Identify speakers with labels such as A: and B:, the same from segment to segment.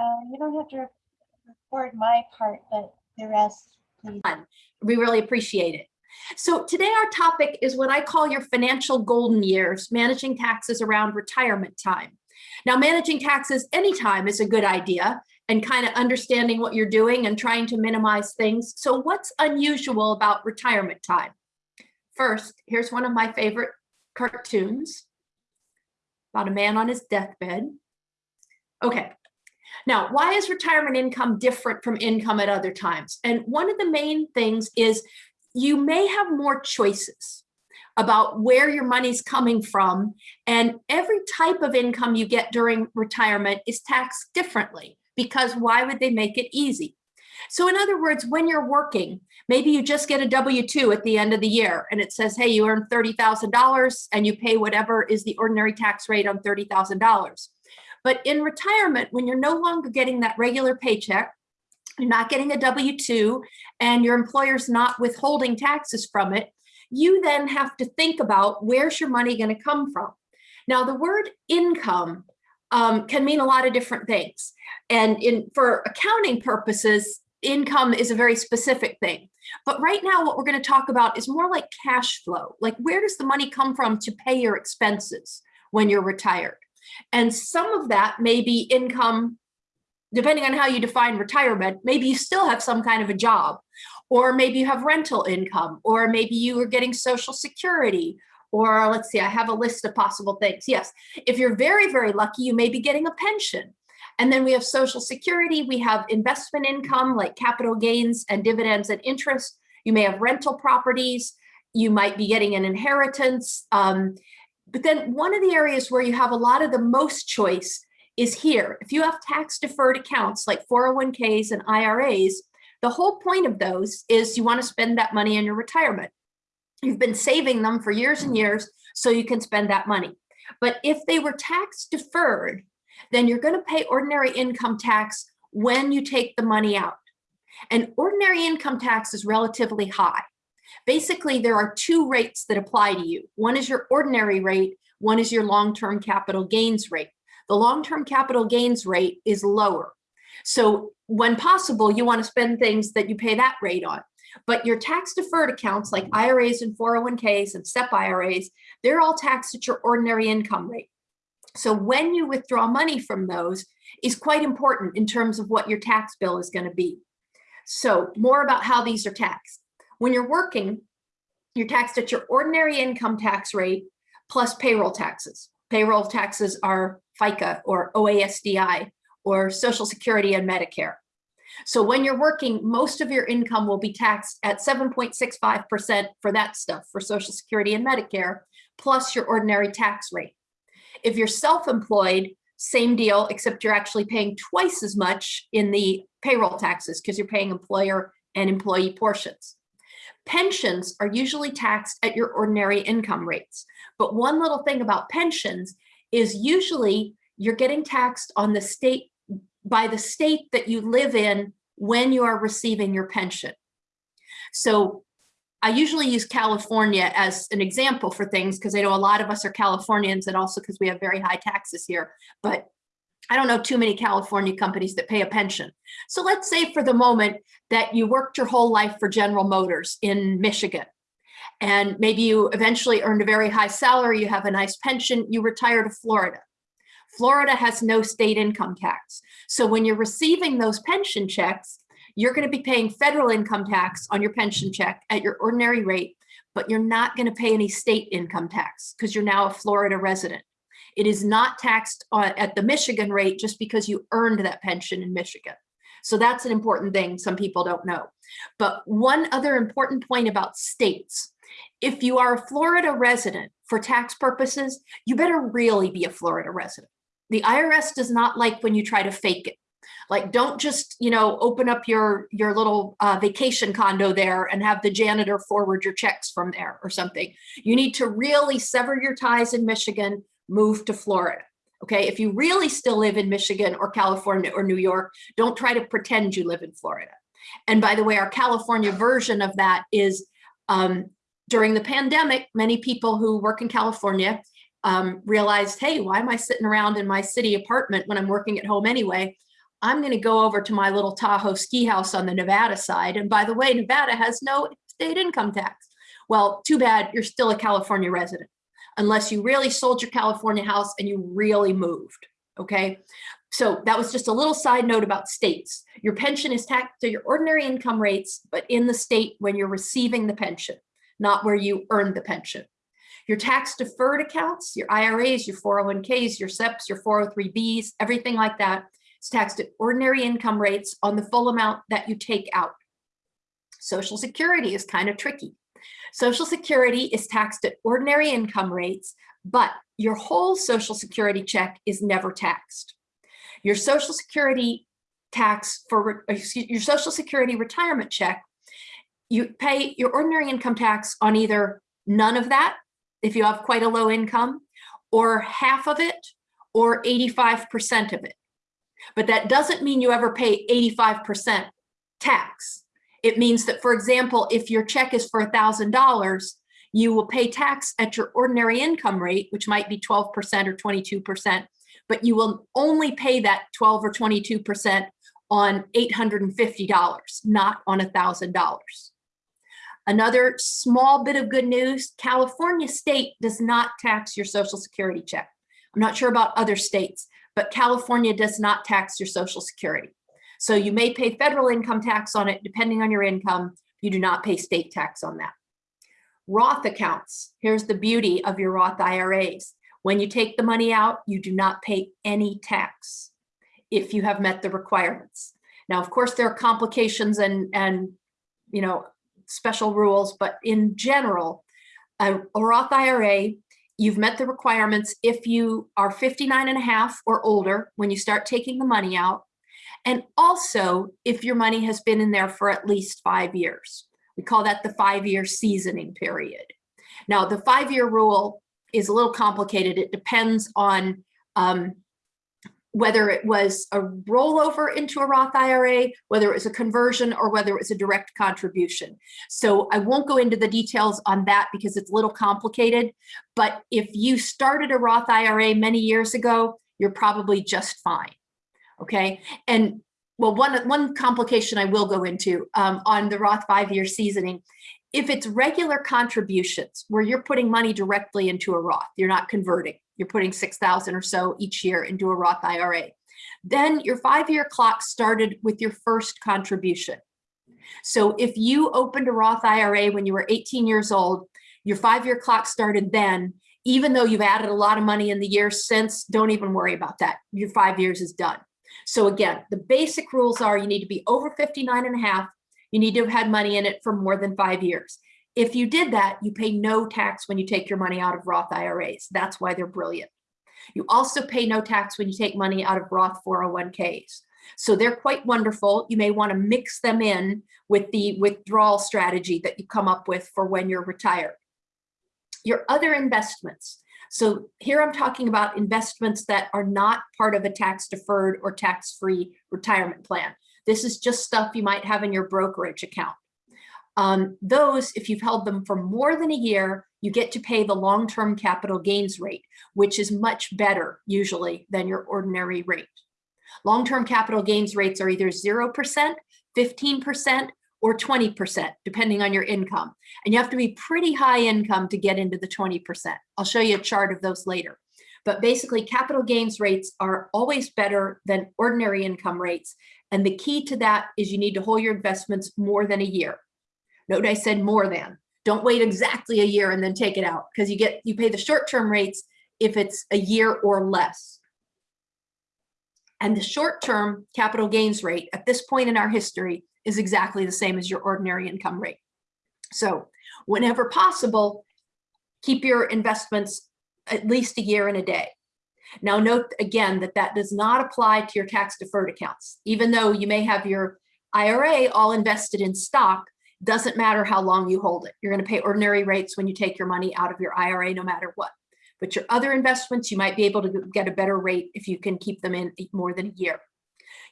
A: Uh, you don't have to record my part, but the rest, please.
B: We really appreciate it. So today our topic is what I call your financial golden years, managing taxes around retirement time. Now, managing taxes anytime is a good idea and kind of understanding what you're doing and trying to minimize things. So what's unusual about retirement time? First, here's one of my favorite cartoons about a man on his deathbed. Okay, now, why is retirement income different from income at other times? And one of the main things is you may have more choices about where your money's coming from. And every type of income you get during retirement is taxed differently because why would they make it easy? So in other words, when you're working, maybe you just get a W-2 at the end of the year and it says, hey, you earned $30,000 and you pay whatever is the ordinary tax rate on $30,000. But in retirement, when you're no longer getting that regular paycheck, you're not getting a W-2 and your employer's not withholding taxes from it, you then have to think about where's your money going to come from. Now, the word income um, can mean a lot of different things. And in for accounting purposes, income is a very specific thing. But right now, what we're going to talk about is more like cash flow. Like where does the money come from to pay your expenses when you're retired? And some of that may be income, depending on how you define retirement, maybe you still have some kind of a job, or maybe you have rental income, or maybe you are getting social security, or let's see, I have a list of possible things. Yes, if you're very, very lucky, you may be getting a pension. And then we have social security, we have investment income like capital gains and dividends and interest. You may have rental properties, you might be getting an inheritance. Um, but then one of the areas where you have a lot of the most choice is here. If you have tax deferred accounts like 401ks and IRAs, the whole point of those is you want to spend that money in your retirement. You've been saving them for years and years so you can spend that money. But if they were tax deferred, then you're going to pay ordinary income tax when you take the money out. And ordinary income tax is relatively high. Basically, there are two rates that apply to you. One is your ordinary rate, one is your long-term capital gains rate. The long-term capital gains rate is lower. So when possible, you want to spend things that you pay that rate on. But your tax deferred accounts like IRAs and 401ks and SEP IRAs, they're all taxed at your ordinary income rate. So when you withdraw money from those is quite important in terms of what your tax bill is going to be. So more about how these are taxed. When you're working, you're taxed at your ordinary income tax rate plus payroll taxes. Payroll taxes are FICA or OASDI or Social Security and Medicare. So when you're working, most of your income will be taxed at 7.65% for that stuff, for Social Security and Medicare, plus your ordinary tax rate. If you're self-employed, same deal, except you're actually paying twice as much in the payroll taxes because you're paying employer and employee portions. Pensions are usually taxed at your ordinary income rates. But one little thing about pensions is usually you're getting taxed on the state by the state that you live in when you are receiving your pension. So I usually use California as an example for things because I know a lot of us are Californians and also because we have very high taxes here. But I don't know too many California companies that pay a pension. So let's say for the moment that you worked your whole life for General Motors in Michigan. And maybe you eventually earned a very high salary, you have a nice pension, you retire to Florida. Florida has no state income tax. So when you're receiving those pension checks, you're going to be paying federal income tax on your pension check at your ordinary rate, but you're not going to pay any state income tax because you're now a Florida resident. It is not taxed at the Michigan rate just because you earned that pension in Michigan. So that's an important thing some people don't know. But one other important point about states, if you are a Florida resident for tax purposes, you better really be a Florida resident. The IRS does not like when you try to fake it. Like, don't just, you know, open up your, your little uh, vacation condo there and have the janitor forward your checks from there or something. You need to really sever your ties in Michigan, move to Florida. Okay, if you really still live in Michigan or California or New York, don't try to pretend you live in Florida. And by the way, our California version of that is um, during the pandemic, many people who work in California um, realized, hey, why am I sitting around in my city apartment when I'm working at home anyway? I'm going to go over to my little Tahoe ski house on the Nevada side. And by the way, Nevada has no state income tax. Well, too bad you're still a California resident, unless you really sold your California house and you really moved. Okay. So that was just a little side note about states. Your pension is taxed to your ordinary income rates, but in the state when you're receiving the pension, not where you earned the pension. Your tax deferred accounts, your IRAs, your 401ks, your SEPs, your 403bs, everything like that is taxed at ordinary income rates on the full amount that you take out. Social Security is kind of tricky. Social Security is taxed at ordinary income rates, but your whole Social Security check is never taxed. Your Social Security tax for your Social Security retirement check, you pay your ordinary income tax on either none of that, if you have quite a low income, or half of it, or 85% of it. But that doesn't mean you ever pay 85% tax. It means that, for example, if your check is for $1,000, you will pay tax at your ordinary income rate, which might be 12% or 22%, but you will only pay that 12 or 22% on $850, not on $1,000. Another small bit of good news, California state does not tax your social security check. I'm not sure about other states, but California does not tax your social security. So you may pay federal income tax on it depending on your income. You do not pay state tax on that. Roth accounts, here's the beauty of your Roth IRAs. When you take the money out, you do not pay any tax if you have met the requirements. Now, of course, there are complications and, and you know, special rules, but in general, a, a Roth IRA, you've met the requirements if you are 59 and a half or older when you start taking the money out, and also if your money has been in there for at least five years. We call that the five-year seasoning period. Now, the five-year rule is a little complicated. It depends on um, whether it was a rollover into a Roth IRA, whether it was a conversion, or whether it was a direct contribution. So I won't go into the details on that because it's a little complicated. But if you started a Roth IRA many years ago, you're probably just fine. Okay. And well, one, one complication I will go into um, on the Roth five-year seasoning if it's regular contributions where you're putting money directly into a Roth, you're not converting, you're putting 6,000 or so each year into a Roth IRA, then your five-year clock started with your first contribution. So if you opened a Roth IRA when you were 18 years old, your five-year clock started then, even though you've added a lot of money in the years since, don't even worry about that. Your five years is done. So again, the basic rules are you need to be over 59 and a half you need to have had money in it for more than five years. If you did that, you pay no tax when you take your money out of Roth IRAs. That's why they're brilliant. You also pay no tax when you take money out of Roth 401ks. So they're quite wonderful. You may want to mix them in with the withdrawal strategy that you come up with for when you're retired. Your other investments. So here I'm talking about investments that are not part of a tax deferred or tax free retirement plan. This is just stuff you might have in your brokerage account. Um, those, if you've held them for more than a year, you get to pay the long-term capital gains rate, which is much better usually than your ordinary rate. Long-term capital gains rates are either 0%, 15%, or 20%, depending on your income. And you have to be pretty high income to get into the 20%. I'll show you a chart of those later. But basically, capital gains rates are always better than ordinary income rates. And the key to that is you need to hold your investments more than a year. Note I said more than. Don't wait exactly a year and then take it out because you get you pay the short-term rates if it's a year or less. And the short-term capital gains rate at this point in our history is exactly the same as your ordinary income rate. So whenever possible, keep your investments at least a year and a day. Now note again that that does not apply to your tax deferred accounts. Even though you may have your IRA all invested in stock, doesn't matter how long you hold it. You're gonna pay ordinary rates when you take your money out of your IRA no matter what. But your other investments, you might be able to get a better rate if you can keep them in more than a year.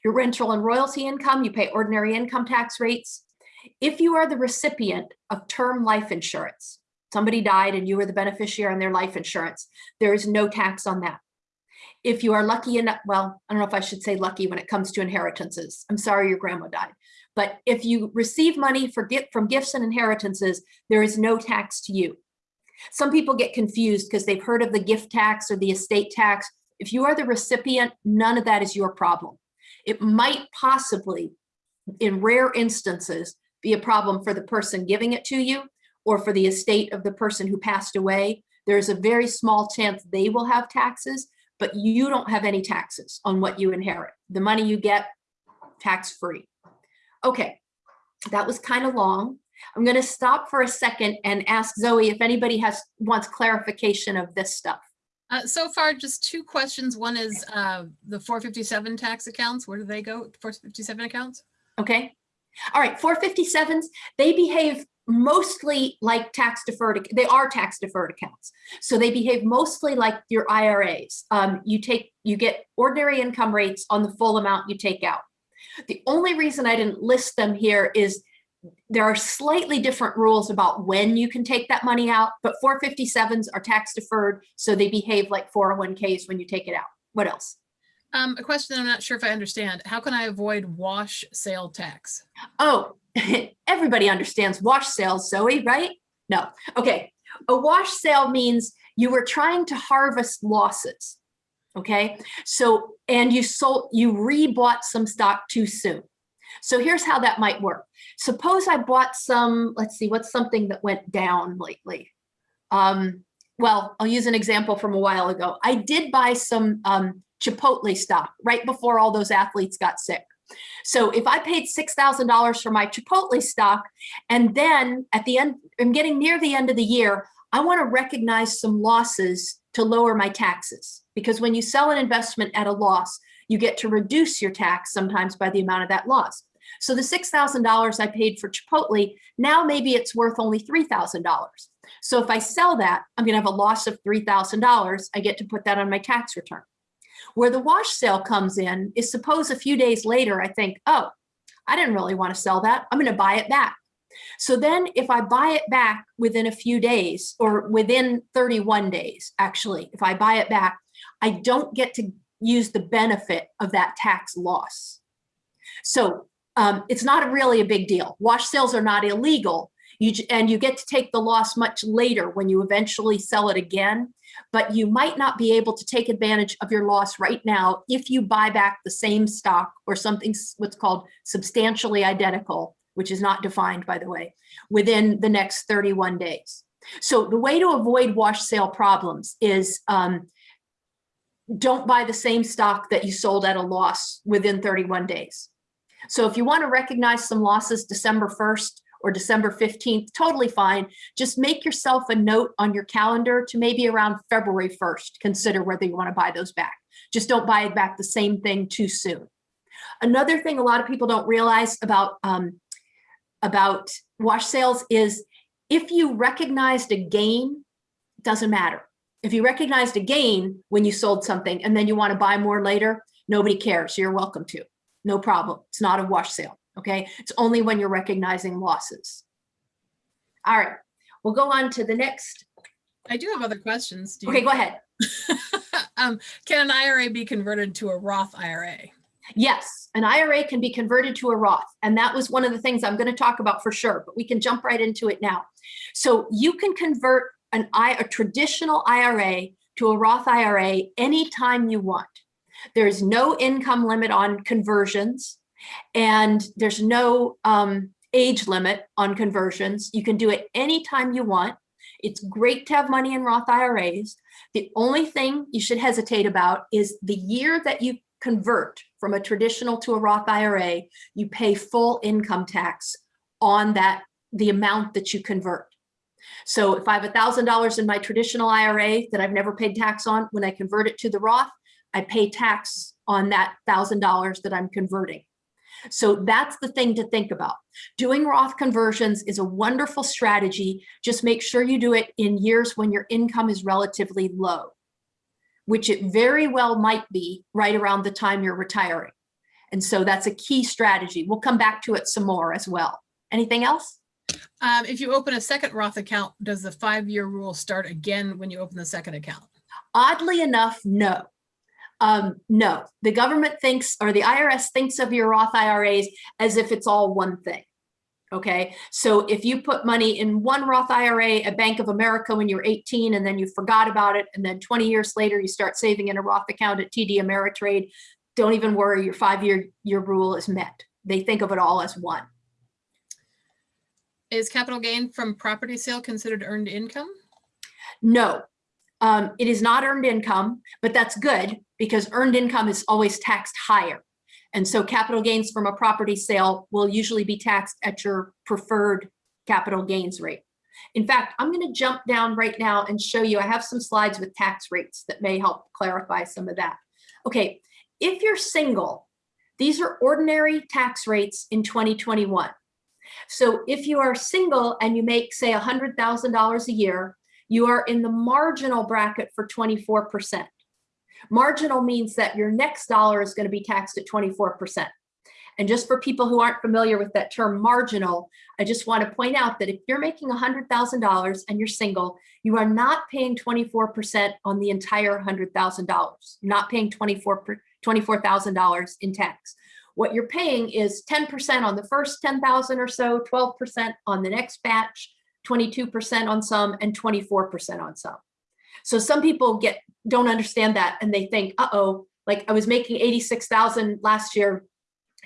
B: Your rental and royalty income, you pay ordinary income tax rates. If you are the recipient of term life insurance, somebody died and you were the beneficiary on their life insurance, there is no tax on that. If you are lucky enough, well, I don't know if I should say lucky when it comes to inheritances. I'm sorry your grandma died. But if you receive money for from gifts and inheritances, there is no tax to you. Some people get confused because they've heard of the gift tax or the estate tax. If you are the recipient, none of that is your problem. It might possibly, in rare instances, be a problem for the person giving it to you or for the estate of the person who passed away. There's a very small chance they will have taxes, but you don't have any taxes on what you inherit. The money you get, tax-free. Okay, that was kind of long. I'm going to stop for a second and ask Zoe if anybody has wants clarification of this stuff.
C: Uh, so far, just two questions. One is uh, the 457 tax accounts. Where do they go? 457 accounts?
B: Okay. All right, 457s, they behave mostly like tax deferred, they are tax deferred accounts. So they behave mostly like your IRAs. Um, you take, you get ordinary income rates on the full amount you take out. The only reason I didn't list them here is there are slightly different rules about when you can take that money out, but 457s are tax deferred, so they behave like 401ks when you take it out. What else?
C: Um, a question I'm not sure if I understand. How can I avoid wash sale tax?
B: Oh, everybody understands wash sales, Zoe, right? No. Okay. A wash sale means you were trying to harvest losses. Okay. So, and you sold, you rebought some stock too soon. So here's how that might work. Suppose I bought some, let's see, what's something that went down lately? Um, well, I'll use an example from a while ago. I did buy some um, Chipotle stock right before all those athletes got sick. So if I paid $6,000 for my Chipotle stock, and then at the end, I'm getting near the end of the year, I want to recognize some losses to lower my taxes. Because when you sell an investment at a loss, you get to reduce your tax sometimes by the amount of that loss. So the $6,000 I paid for Chipotle, now maybe it's worth only $3,000. So if I sell that, I'm going to have a loss of $3,000. I get to put that on my tax return. Where the wash sale comes in is suppose a few days later, I think, oh, I didn't really want to sell that. I'm going to buy it back. So then if I buy it back within a few days or within 31 days, actually, if I buy it back, I don't get to use the benefit of that tax loss. So um, it's not really a big deal. Wash sales are not illegal. You, and you get to take the loss much later when you eventually sell it again, but you might not be able to take advantage of your loss right now if you buy back the same stock or something what's called substantially identical, which is not defined by the way, within the next 31 days. So the way to avoid wash sale problems is um, don't buy the same stock that you sold at a loss within 31 days. So if you want to recognize some losses December 1st or December 15th, totally fine. Just make yourself a note on your calendar to maybe around February 1st, consider whether you want to buy those back. Just don't buy back the same thing too soon. Another thing a lot of people don't realize about, um, about wash sales is if you recognized a gain, doesn't matter. If you recognized a gain when you sold something and then you want to buy more later, nobody cares. You're welcome to. No problem. It's not a wash sale. Okay. It's only when you're recognizing losses. All right. We'll go on to the next.
C: I do have other questions. Do
B: Okay,
C: you-
B: go ahead.
C: um, can an IRA be converted to a Roth IRA?
B: Yes, an IRA can be converted to a Roth. And that was one of the things I'm going to talk about for sure, but we can jump right into it now. So you can convert an I, a traditional IRA to a Roth IRA anytime you want. There's no income limit on conversions and there's no um, age limit on conversions. You can do it anytime you want. It's great to have money in Roth IRAs. The only thing you should hesitate about is the year that you convert from a traditional to a Roth IRA, you pay full income tax on that, the amount that you convert. So if I have $1,000 in my traditional IRA that I've never paid tax on, when I convert it to the Roth, I pay tax on that $1,000 that I'm converting. So that's the thing to think about. Doing Roth conversions is a wonderful strategy. Just make sure you do it in years when your income is relatively low, which it very well might be right around the time you're retiring. And so that's a key strategy. We'll come back to it some more as well. Anything else?
C: Um, if you open a second Roth account, does the five-year rule start again when you open the second account?
B: Oddly enough, no. Um, no, the government thinks, or the IRS thinks of your Roth IRAs as if it's all one thing. Okay, so if you put money in one Roth IRA at Bank of America when you're 18 and then you forgot about it, and then 20 years later you start saving in a Roth account at TD Ameritrade, don't even worry, your five-year year rule is met. They think of it all as one.
C: Is capital gain from property sale considered earned income?
B: No, um, it is not earned income, but that's good because earned income is always taxed higher. And so capital gains from a property sale will usually be taxed at your preferred capital gains rate. In fact, I'm going to jump down right now and show you, I have some slides with tax rates that may help clarify some of that. Okay, if you're single, these are ordinary tax rates in 2021. So if you are single and you make, say, $100,000 a year, you are in the marginal bracket for 24%. Marginal means that your next dollar is going to be taxed at 24%. And just for people who aren't familiar with that term marginal, I just want to point out that if you're making $100,000 and you're single, you are not paying 24% on the entire $100,000. You're not paying 24 $24,000 in tax. What you're paying is 10% on the first 10,000 or so, 12% on the next batch, 22% on some, and 24% on some. So some people get don't understand that and they think, uh-oh, like I was making 86,000 last year.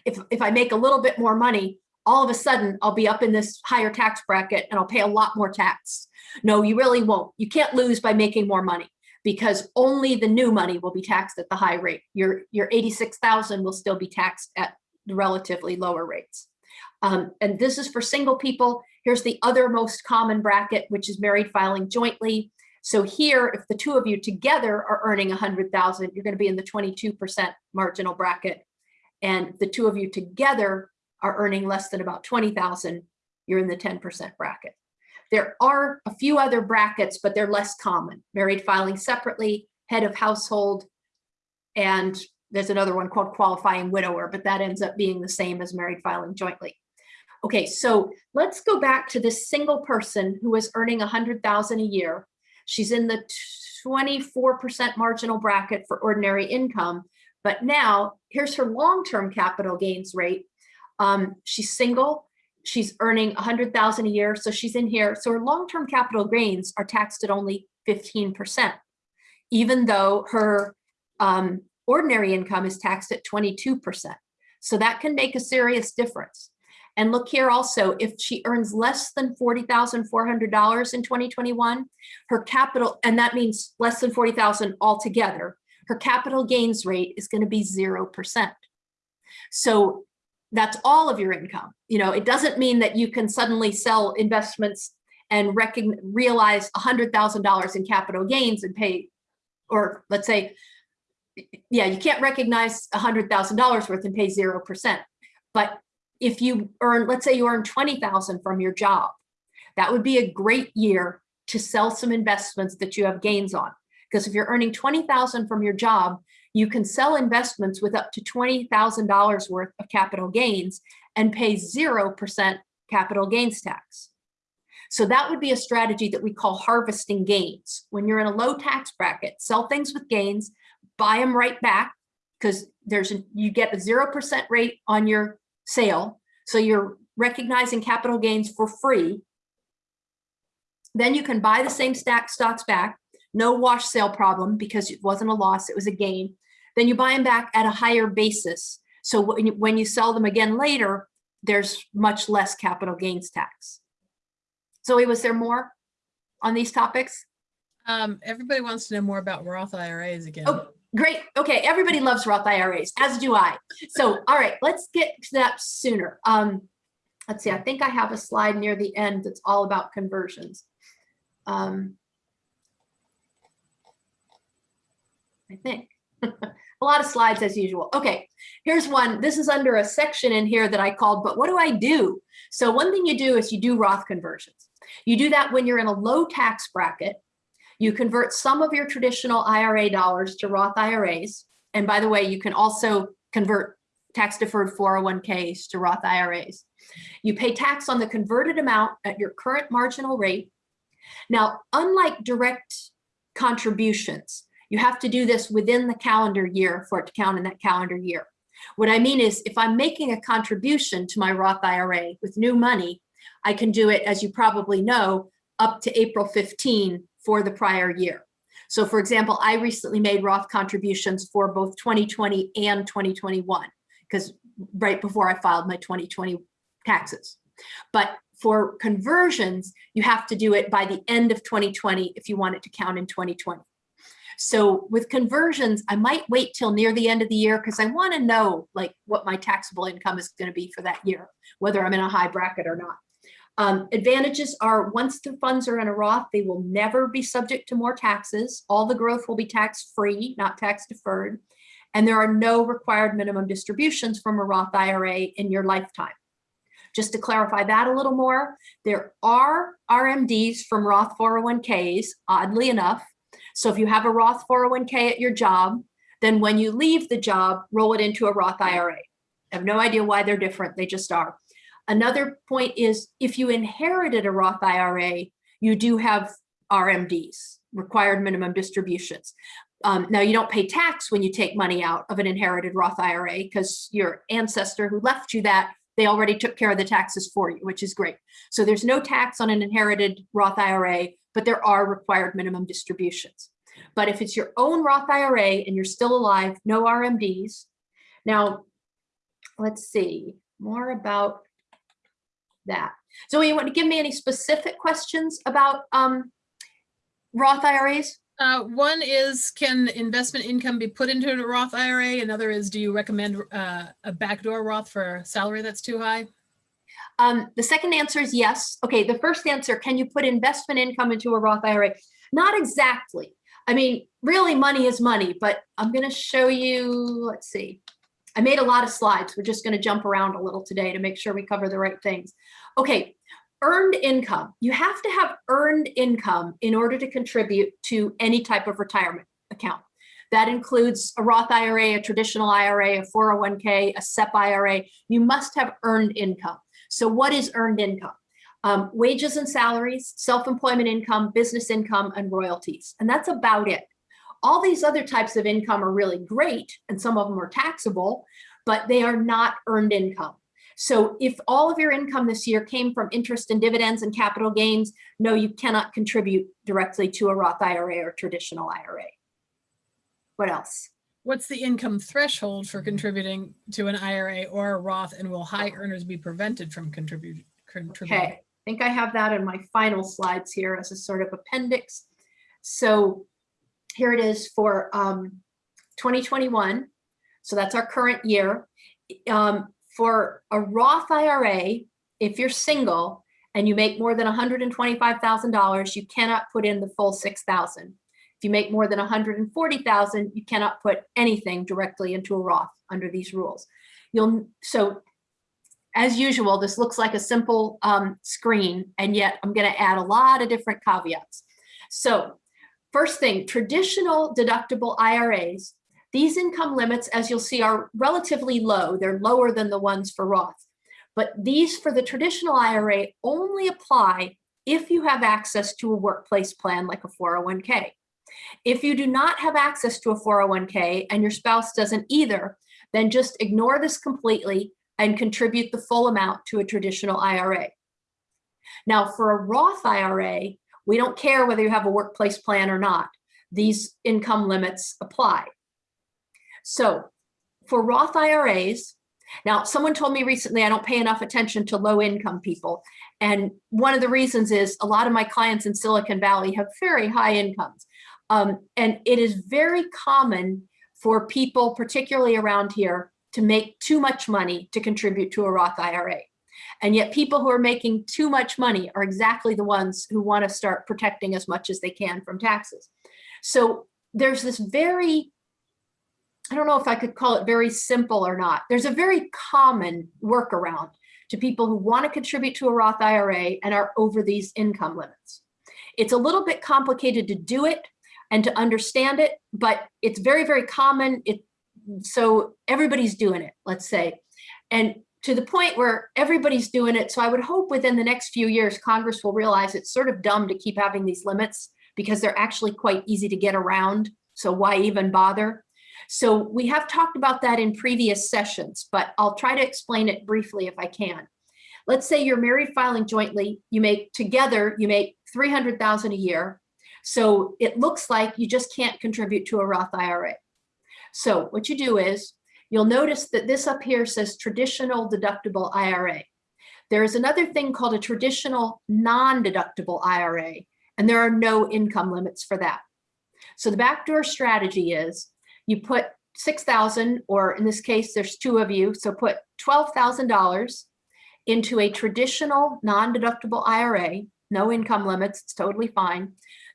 B: If, if I make a little bit more money, all of a sudden I'll be up in this higher tax bracket and I'll pay a lot more tax. No, you really won't. You can't lose by making more money because only the new money will be taxed at the high rate. Your, your 86,000 will still be taxed at relatively lower rates. Um, and this is for single people. Here's the other most common bracket, which is married filing jointly. So here, if the two of you together are earning 100,000, you're going to be in the 22% marginal bracket. And the two of you together are earning less than about 20,000, you're in the 10% bracket. There are a few other brackets, but they're less common. Married filing separately, head of household, and there's another one called qualifying widower, but that ends up being the same as married filing jointly. Okay, so let's go back to this single person who is earning 100,000 a year. She's in the 24% marginal bracket for ordinary income, but now here's her long-term capital gains rate. Um, she's single, she's earning 100,000 a year, so she's in here. So her long-term capital gains are taxed at only 15%, even though her um, ordinary income is taxed at 22%. So that can make a serious difference. And look here also, if she earns less than $40,400 in 2021, her capital, and that means less than 40,000 altogether, her capital gains rate is gonna be 0%. So that's all of your income. You know, it doesn't mean that you can suddenly sell investments and recognize realize $100,000 in capital gains and pay, or let's say, yeah, you can't recognize $100,000 worth and pay 0%. But if you earn, let's say you earn 20,000 from your job, that would be a great year to sell some investments that you have gains on. Because if you're earning 20,000 from your job, you can sell investments with up to $20,000 worth of capital gains and pay 0% capital gains tax. So that would be a strategy that we call harvesting gains. When you're in a low tax bracket, sell things with gains, buy them right back because there's a, you get a 0% rate on your sale. So you're recognizing capital gains for free. Then you can buy the same stack stocks back, no wash sale problem because it wasn't a loss, it was a gain. Then you buy them back at a higher basis. So when you, when you sell them again later, there's much less capital gains tax. Zoe, was there more on these topics?
C: Um, everybody wants to know more about Roth IRAs again.
B: Oh, Great. Okay. Everybody loves Roth IRAs, as do I. So, all right, let's get to that sooner. Um, let's see. I think I have a slide near the end that's all about conversions. Um, I think. a lot of slides as usual. Okay, here's one. This is under a section in here that I called, but what do I do? So one thing you do is you do Roth conversions. You do that when you're in a low tax bracket you convert some of your traditional IRA dollars to Roth IRAs. And by the way, you can also convert tax deferred 401ks to Roth IRAs. You pay tax on the converted amount at your current marginal rate. Now, unlike direct contributions, You have to do this within the calendar year for it to count in that calendar year. What I mean is if I'm making a contribution to my Roth IRA with new money, I can do it, as you probably know, up to April 15 for the prior year. So for example, I recently made Roth contributions for both 2020 and 2021 because right before I filed my 2020 taxes. But for conversions, you have to do it by the end of 2020 if you want it to count in 2020. So with conversions, I might wait till near the end of the year because I want to know like what my taxable income is going to be for that year, whether I'm in a high bracket or not. Um, advantages are once the funds are in a Roth, they will never be subject to more taxes. All the growth will be tax free, not tax deferred. And there are no required minimum distributions from a Roth IRA in your lifetime. Just to clarify that a little more, there are RMDs from Roth 401ks, oddly enough. So if you have a Roth 401k at your job, then when you leave the job, roll it into a Roth IRA. I have no idea why they're different, they just are. Another point is if you inherited a Roth IRA, you do have RMDs, required minimum distributions. Um, now you don't pay tax when you take money out of an inherited Roth IRA because your ancestor who left you that, they already took care of the taxes for you, which is great. So there's no tax on an inherited Roth IRA, but there are required minimum distributions. But if it's your own Roth IRA and you're still alive, no RMDs. Now, let's see more about that. So you want to give me any specific questions about um, Roth IRAs?
C: Uh, one is, can investment income be put into a Roth IRA? Another is, do you recommend uh, a backdoor Roth for a salary that's too high?
B: Um, the second answer is yes. Okay, the first answer, can you put investment income into a Roth IRA? Not exactly. I mean, really money is money, but I'm going to show you, let's see. I made a lot of slides. We're just going to jump around a little today to make sure we cover the right things. Okay, earned income. You have to have earned income in order to contribute to any type of retirement account. That includes a Roth IRA, a traditional IRA, a 401k, a SEP IRA. You must have earned income. So what is earned income? Um, wages and salaries, self-employment income, business income, and royalties. And that's about it. All these other types of income are really great, and some of them are taxable, but they are not earned income. So if all of your income this year came from interest and dividends and capital gains, no, you cannot contribute directly to a Roth IRA or traditional IRA. What else?
C: What's the income threshold for contributing to an IRA or a Roth and will high earners be prevented from contributing?
B: Okay, I think I have that in my final slides here as a sort of appendix. So here it is for um, 2021. So that's our current year. Um, for a Roth IRA, if you're single and you make more than $125,000, you cannot put in the full 6,000. If you make more than 140,000, you cannot put anything directly into a Roth under these rules. You'll so as usual, this looks like a simple um, screen, and yet I'm going to add a lot of different caveats. So first thing, traditional deductible IRAs these income limits, as you'll see, are relatively low. They're lower than the ones for Roth. But these for the traditional IRA only apply if you have access to a workplace plan like a 401k. If you do not have access to a 401k and your spouse doesn't either, then just ignore this completely and contribute the full amount to a traditional IRA. Now for a Roth IRA, we don't care whether you have a workplace plan or not. These income limits apply. So for Roth IRAs, now someone told me recently I don't pay enough attention to low income people. And one of the reasons is a lot of my clients in Silicon Valley have very high incomes. Um, and it is very common for people, particularly around here, to make too much money to contribute to a Roth IRA. And yet people who are making too much money are exactly the ones who want to start protecting as much as they can from taxes. So there's this very I don't know if I could call it very simple or not. There's a very common workaround to people who want to contribute to a Roth IRA and are over these income limits. It's a little bit complicated to do it and to understand it, but it's very, very common. It, so everybody's doing it, let's say. And to the point where everybody's doing it. So I would hope within the next few years, Congress will realize it's sort of dumb to keep having these limits because they're actually quite easy to get around So why even bother? So we have talked about that in previous sessions, but I'll try to explain it briefly if I can. Let's say you're married filing jointly, you make together, you make 300,000 a year. So it looks like you just can't contribute to a Roth IRA. So what you do is you'll notice that this up here says traditional deductible IRA. There is another thing called a traditional non-deductible IRA, and there are no income limits for that. So the backdoor strategy is you put 6,000, or in this case, there's two of you, so put $12,000 into a traditional non-deductible IRA, no income limits, it's totally fine.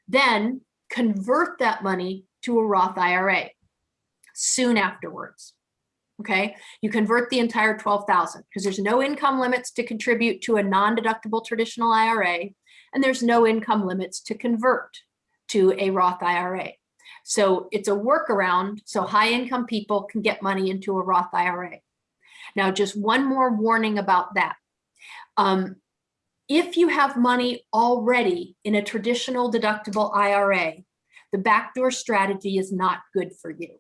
B: Then convert that money to a Roth IRA soon afterwards. Okay, you convert the entire 12,000 because there's no income limits to contribute to a non-deductible traditional IRA, and there's no income limits to convert to a Roth IRA. So it's a workaround so high income people can get money into a Roth IRA. Now, just one more warning about that. Um, if you have money already in a traditional deductible IRA, the backdoor strategy is not good for you.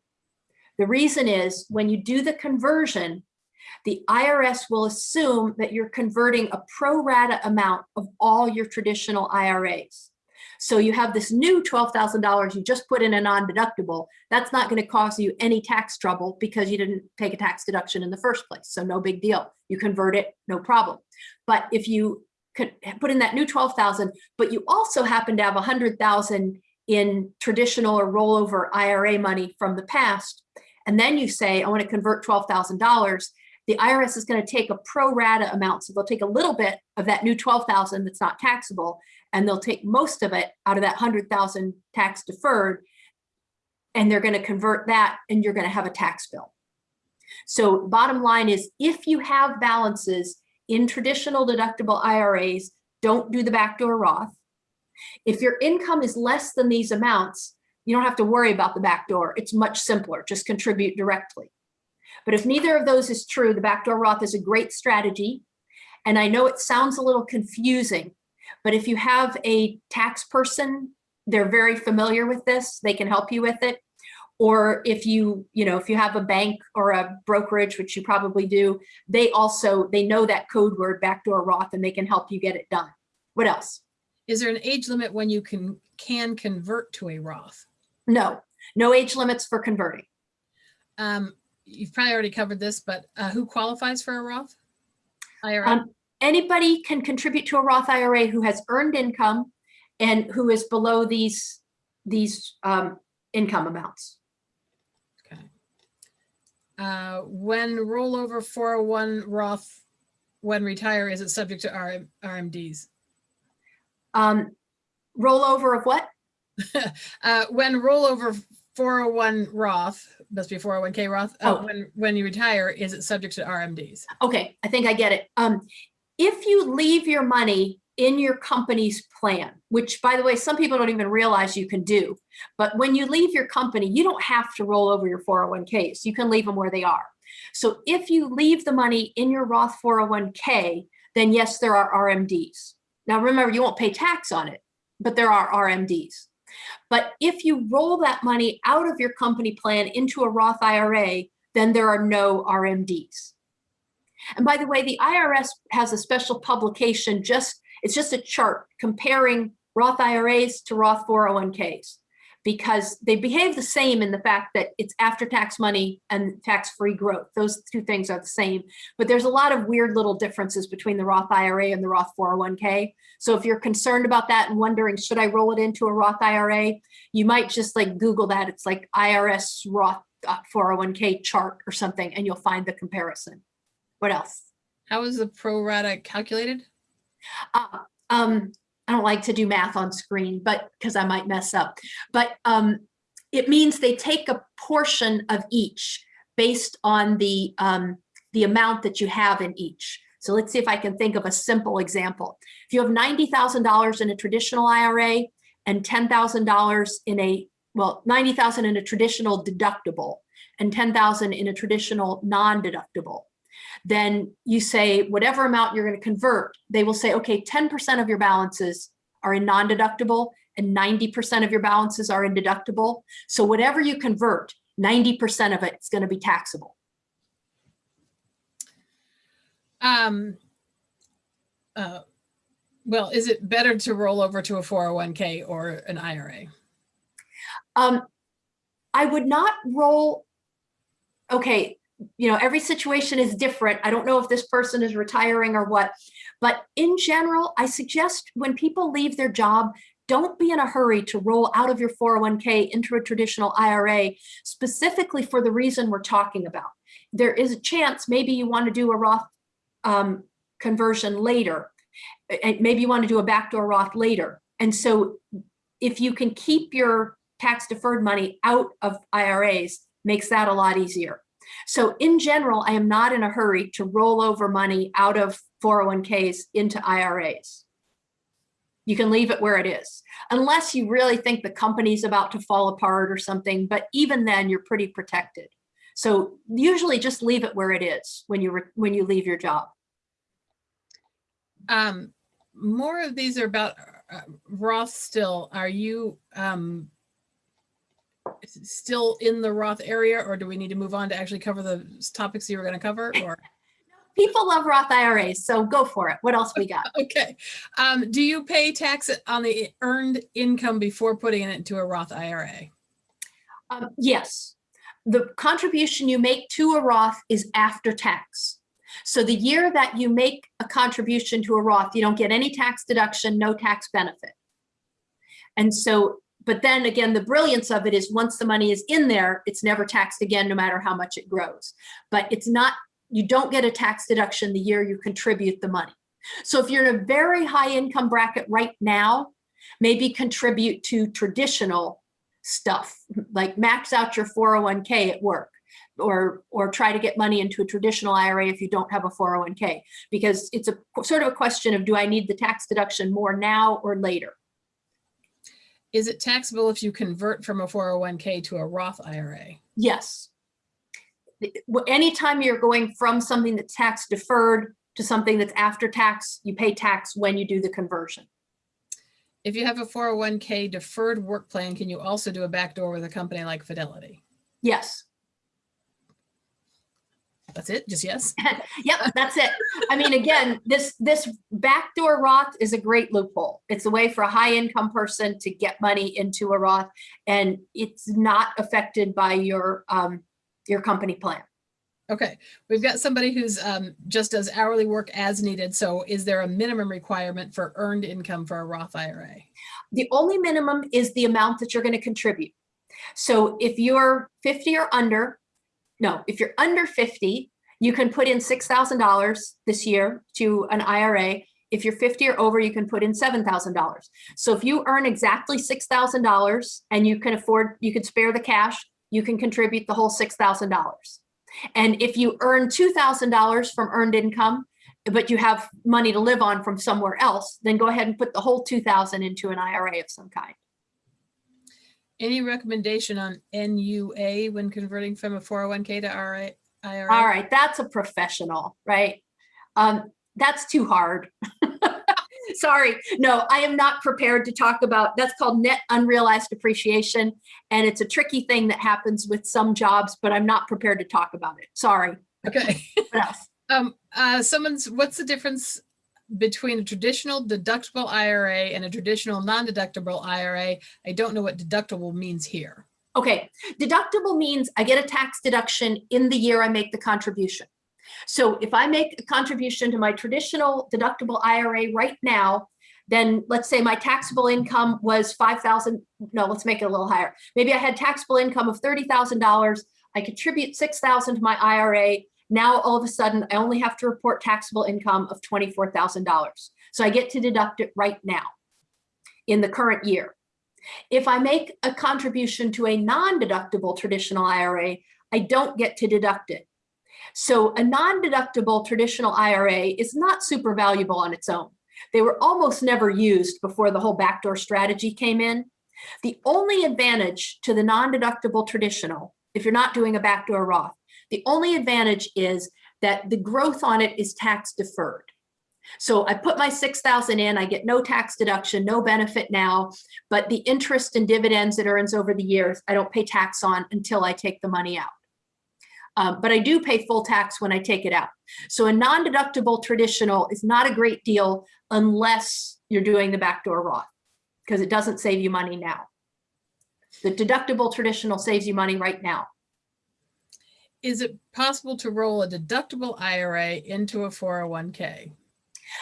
B: The reason is when you do the conversion, the IRS will assume that you're converting a pro rata amount of all your traditional IRAs. So you have this new $12,000 you just put in a non-deductible. That's not going to cause you any tax trouble because you didn't take a tax deduction in the first place. So no big deal. You convert it, no problem. But if you put in that new 12,000, but you also happen to have 100,000 in traditional or rollover IRA money from the past, and then you say, I want to convert $12,000, the IRS is going to take a pro rata amount. So they'll take a little bit of that new 12,000 that's not taxable, and they'll take most of it out of that 100,000 tax deferred, and they're going to convert that, and you're going to have a tax bill. So bottom line is, if you have balances in traditional deductible IRAs, don't do the backdoor Roth. If your income is less than these amounts, you don't have to worry about the backdoor. It's much simpler, just contribute directly. But if neither of those is true, the backdoor Roth is a great strategy. And I know it sounds a little confusing, but if you have a tax person, they're very familiar with this, they can help you with it. Or if you, you know, if you have a bank or a brokerage, which you probably do, they also, they know that code word backdoor Roth and they can help you get it done. What else?
C: Is there an age limit when you can can convert to a Roth?
B: No, no age limits for converting.
C: Um, you've probably already covered this, but uh, who qualifies for a Roth? IRA?
B: Um, anybody can contribute to a Roth IRA who has earned income and who is below these, these um, income amounts.
C: okay. Uh, when rollover 401 Roth, when retire, is it subject to RM, RMDs?
B: Um, rollover of what?
C: uh, when rollover 401 Roth, must be 401k Roth, uh,
B: Oh.
C: when, when you retire, is it subject to RMDs?
B: Okay, I think I get it. Um, if you leave your money in your company's plan, which by the way, some people don't even realize you can do, but when you leave your company, you don't have to roll over your 401ks. You can leave them where they are. So if you leave the money in your Roth 401k, then yes, there are RMDs. Now remember, you won't pay tax on it, but there are RMDs. But if you roll that money out of your company plan into a Roth IRA, then there are no RMDs. And by the way, the IRS has a special publication, just it's just a chart comparing Roth IRAs to Roth 401ks because they behave the same in the fact that it's after-tax money and tax-free growth. Those two things are the same, but there's a lot of weird little differences between the Roth IRA and the Roth 401k. So if you're concerned about that and wondering, should I roll it into a Roth IRA, you might just like Google that. It's like IRS Roth uh, 401k chart or something, and you'll find the comparison. What else?
C: How is the pro rata calculated?
B: Uh, um, I don't like to do math on screen, but because I might mess up. But um, it means they take a portion of each based on the um, the amount that you have in each. So let's see if I can think of a simple example. If you have $90,000 in a traditional IRA and $10,000 in a, well, 90,000 in a traditional deductible and 10,000 in a traditional non-deductible, then you say whatever amount you're going to convert, they will say, okay, 10% of your balances are in non-deductible and 90% of your balances are in deductible. So whatever you convert, 90% of it is going to be taxable.
C: Um, uh, well, is it better to roll over to a 401k or an IRA?
B: Um, I would not roll. Okay, you know, every situation is different. I don't know if this person is retiring or what, but in general, I suggest when people leave their job, don't be in a hurry to roll out of your 401k into a traditional IRA, specifically for the reason we're talking about. There is a chance maybe you want to do a Roth um, conversion later. And maybe you want to do a backdoor Roth later. And so if you can keep your tax deferred money out of IRAs, makes that a lot easier. So in general, I am not in a hurry to roll over money out of 401ks into IRAs. You can leave it where it is, unless you really think the company's about to fall apart or something, but even then you're pretty protected. So usually just leave it where it is when you when you leave your job.
C: Um, more of these are about uh, Roth still. Are you um, still in the Roth area or do we need to move on to actually cover the topics you were going to cover or?
B: People love Roth IRAs, so go for it. What else we got?
C: Okay. Um, do you pay tax on the earned income before putting it into a Roth IRA?
B: Um, yes. The contribution you make to a Roth is after tax. So the year that you make a contribution to a Roth, you don't get any tax deduction, no tax benefit. And so, but then again, the brilliance of it is once the money is in there, it's never taxed again, no matter how much it grows. But it's not, you don't get a tax deduction the year you contribute the money. So if you're in a very high income bracket right now, maybe contribute to traditional stuff, like max out your 401k at work or or try to get money into a traditional IRA if you don't have a 401k because it's a sort of a question of do I need the tax deduction more now or later?
C: Is it taxable if you convert from a 401k to a Roth IRA?
B: Yes. Anytime you're going from something that's tax deferred to something that's after tax, you pay tax when you do the conversion.
C: If you have a 401k deferred work plan, can you also do a backdoor with a company like Fidelity?
B: Yes.
C: That's it, just yes?
B: yep, that's it. I mean, again, this this backdoor Roth is a great loophole. It's a way for a high income person to get money into a Roth and it's not affected by your um, your company plan.
C: Okay, we've got somebody who's um, just does hourly work as needed. So is there a minimum requirement for earned income for a Roth IRA?
B: The only minimum is the amount that you're going to contribute. So if you're 50 or under, no, if you're under 50, you can put in $6,000 this year to an IRA. If you're 50 or over, you can put in $7,000. So if you earn exactly $6,000 and you can afford, you can spare the cash, you can contribute the whole $6,000. And if you earn $2,000 from earned income, but you have money to live on from somewhere else, then go ahead and put the whole 2000 into an IRA of some kind.
C: Any recommendation on NUA when converting from a 401k to IRA?
B: All right, that's a professional, right? Um, that's too hard. Sorry, no, I am not prepared to talk about, that's called net unrealized appreciation. And it's a tricky thing that happens with some jobs, but I'm not prepared to talk about it. Sorry.
C: Okay.
B: What else?
C: Um, uh, someone's, what's the difference between a traditional deductible IRA and a traditional non-deductible IRA? I don't know what deductible means here.
B: Okay, deductible means I get a tax deduction in the year I make the contribution. So if I make a contribution to my traditional deductible IRA right now, then let's say my taxable income was 5,000, no, let's make it a little higher. Maybe I had taxable income of $30,000. I contribute 6,000 to my IRA. Now, all of a sudden, I only have to report taxable income of $24,000. So I get to deduct it right now in the current year. If I make a contribution to a non-deductible traditional IRA, I don't get to deduct it. So a non-deductible traditional IRA is not super valuable on its own. They were almost never used before the whole backdoor strategy came in. The only advantage to the non-deductible traditional, if you're not doing a backdoor Roth, the only advantage is that the growth on it is tax deferred. So I put my 6,000 in, I get no tax deduction, no benefit now, but the interest and dividends it earns over the years, I don't pay tax on until I take the money out. Um, but I do pay full tax when I take it out. So a non-deductible traditional is not a great deal unless you're doing the backdoor Roth because it doesn't save you money now. The deductible traditional saves you money right now.
C: Is it possible to roll a deductible IRA into a 401k?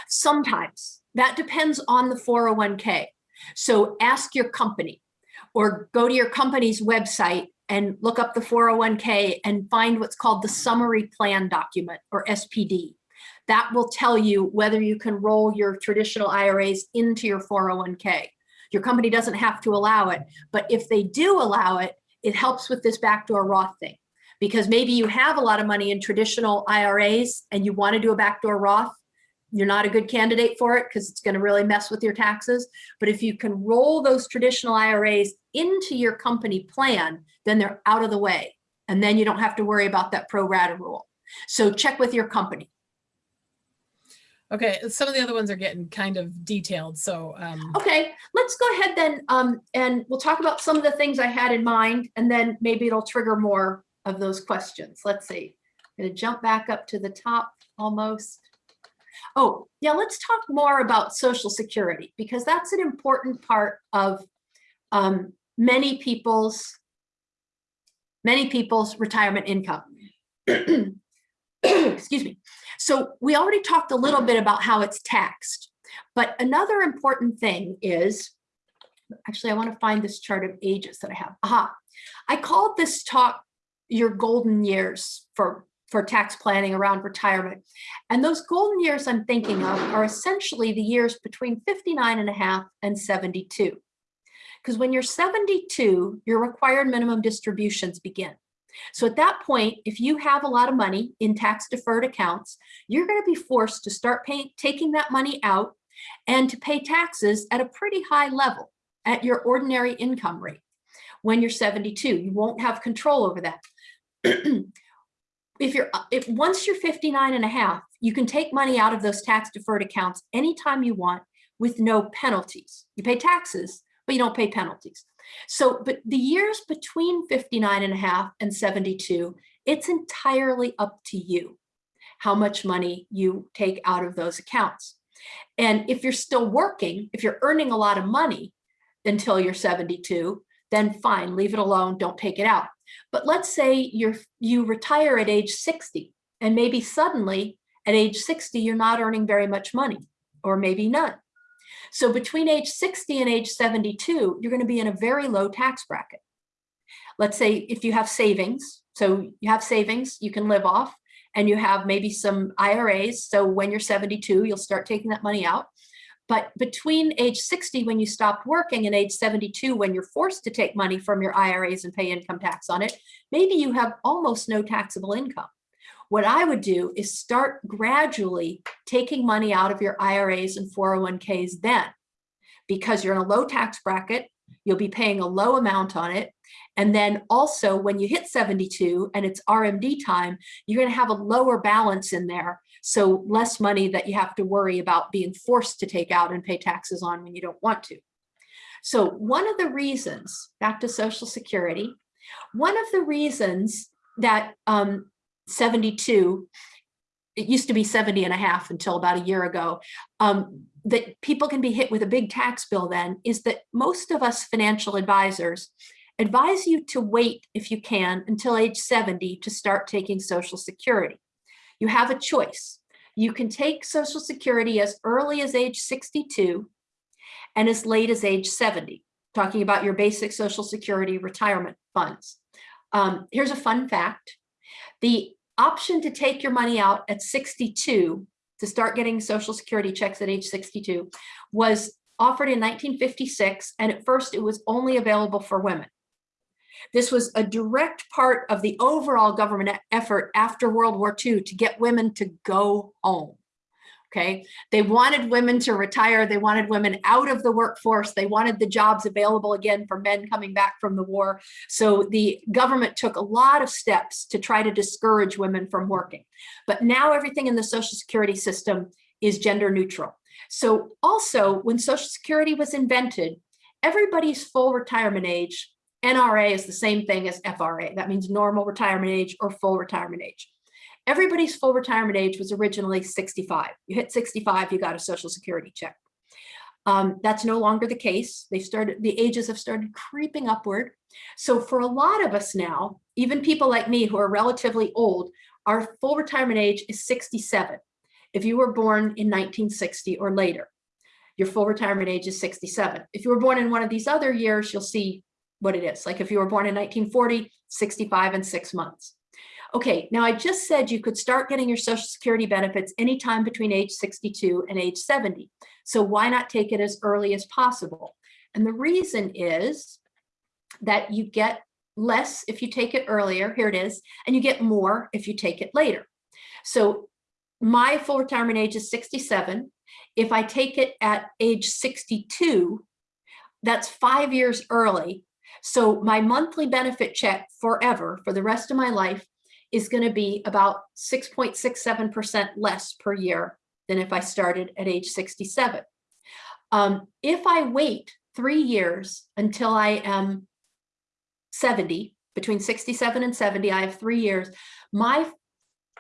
B: Sometimes that depends on the 401k. So ask your company or go to your company's website and look up the 401k and find what's called the summary plan document or SPD. That will tell you whether you can roll your traditional IRAs into your 401k. Your company doesn't have to allow it, but if they do allow it, it helps with this backdoor Roth thing. Because maybe you have a lot of money in traditional IRAs and you want to do a backdoor Roth, you're not a good candidate for it because it's going to really mess with your taxes. But if you can roll those traditional IRAs into your company plan, then they're out of the way. And then you don't have to worry about that pro rata rule. So check with your company.
C: Okay, some of the other ones are getting kind of detailed, so um,
B: Okay, let's go ahead then um, and we'll talk about some of the things I had in mind and then maybe it'll trigger more of those questions. Let's see. I'm to jump back up to the top almost. Oh, yeah, let's talk more about Social Security because that's an important part of um, many people's many people's retirement income. Excuse me. So we already talked a little bit about how it's taxed, but another important thing is, actually, I want to find this chart of ages that I have. Aha, I called this talk your golden years for for tax planning around retirement. And those golden years I'm thinking of are essentially the years between 59 and a half and 72. Because when you're 72, your required minimum distributions begin. So at that point, if you have a lot of money in tax deferred accounts, you're going to be forced to start paying, taking that money out and to pay taxes at a pretty high level at your ordinary income rate. When you're 72, you won't have control over that. if you're if once you're 59 and a half, you can take money out of those tax deferred accounts anytime you want with no penalties. You pay taxes, but you don't pay penalties. So, but the years between 59 and a half and 72, it's entirely up to you how much money you take out of those accounts. And if you're still working, if you're earning a lot of money until you're 72, then fine, leave it alone, don't take it out. But let's say you're you retire at age 60 and maybe suddenly at age 60, you're not earning very much money or maybe none. So between age 60 and age 72, you're going to be in a very low tax bracket. Let's say if you have savings, so you have savings you can live off and you have maybe some IRAs. So when you're 72, you'll start taking that money out. But between age 60 when you stopped working and age 72 when you're forced to take money from your IRAs and pay income tax on it, maybe you have almost no taxable income. What I would do is start gradually taking money out of your IRAs and 401ks then, because you're in a low tax bracket, you'll be paying a low amount on it. And then also when you hit 72 and it's RMD time, you're gonna have a lower balance in there. So less money that you have to worry about being forced to take out and pay taxes on when you don't want to. So one of the reasons, back to Social Security, one of the reasons that um, 72, it used to be 70 and a half until about a year ago, um, that people can be hit with a big tax bill then is that most of us financial advisors advise you to wait if you can until age 70 to start taking Social Security. You have a choice. You can take Social Security as early as age 62 and as late as age 70, talking about your basic Social Security retirement funds. Um, here's a fun fact. The option to take your money out at 62 to start getting Social Security checks at age 62 was offered in 1956, and at first it was only available for women. This was a direct part of the overall government effort after World War II to get women to go home. Okay, they wanted women to retire. They wanted women out of the workforce. They wanted the jobs available again for men coming back from the war. So the government took a lot of steps to try to discourage women from working. But now everything in the Social Security system is gender neutral. So also when Social Security was invented, everybody's full retirement age, NRA is the same thing as FRA. That means normal retirement age or full retirement age. Everybody's full retirement age was originally 65. You hit 65, you got a Social Security check. Um, that's no longer the case. They started, the ages have started creeping upward. So for a lot of us now, even people like me who are relatively old, our full retirement age is 67. If you were born in 1960 or later, your full retirement age is 67. If you were born in one of these other years, you'll see what it is. Like if you were born in 1940, 65 and six months. Okay, now I just said you could start getting your social security benefits anytime between age 62 and age 70. So why not take it as early as possible? And the reason is that you get less if you take it earlier, here it is, and you get more if you take it later. So my full retirement age is 67. If I take it at age 62, that's five years early. So my monthly benefit check forever for the rest of my life is going to be about 6.67% less per year than if I started at age 67. Um, if I wait three years until I am 70, between 67 and 70, I have three years, my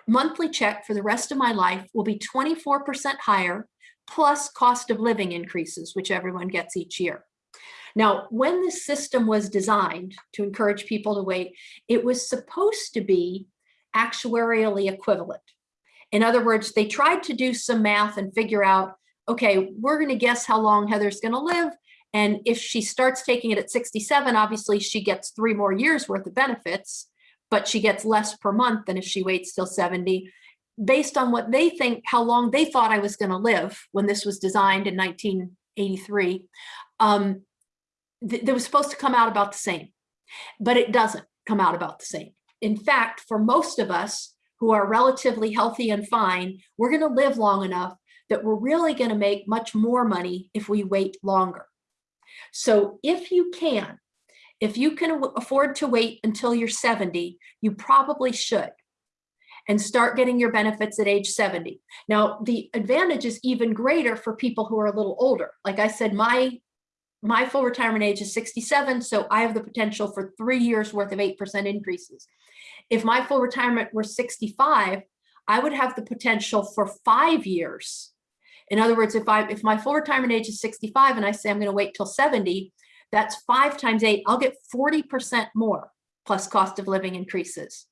B: monthly check for the rest of my life will be 24% higher plus cost of living increases, which everyone gets each year. Now, when this system was designed to encourage people to wait, it was supposed to be actuarially equivalent. In other words, they tried to do some math and figure out, okay, we're going to guess how long Heather's going to live. And if she starts taking it at 67, obviously she gets three more years worth of benefits, but she gets less per month than if she waits till 70 based on what they think, how long they thought I was going to live when this was designed in 1983. Um, th they was supposed to come out about the same, but it doesn't come out about the same. In fact, for most of us who are relatively healthy and fine, we're going to live long enough that we're really going to make much more money if we wait longer. So if you can, if you can afford to wait until you're 70, you probably should and start getting your benefits at age 70. Now, the advantage is even greater for people who are a little older. Like I said, my my full retirement age is 67, so I have the potential for three years worth of 8% increases. If my full retirement were 65, I would have the potential for five years. In other words, if I if my full retirement age is 65 and I say I'm going to wait till 70, that's five times eight, I'll get 40% more plus cost of living increases.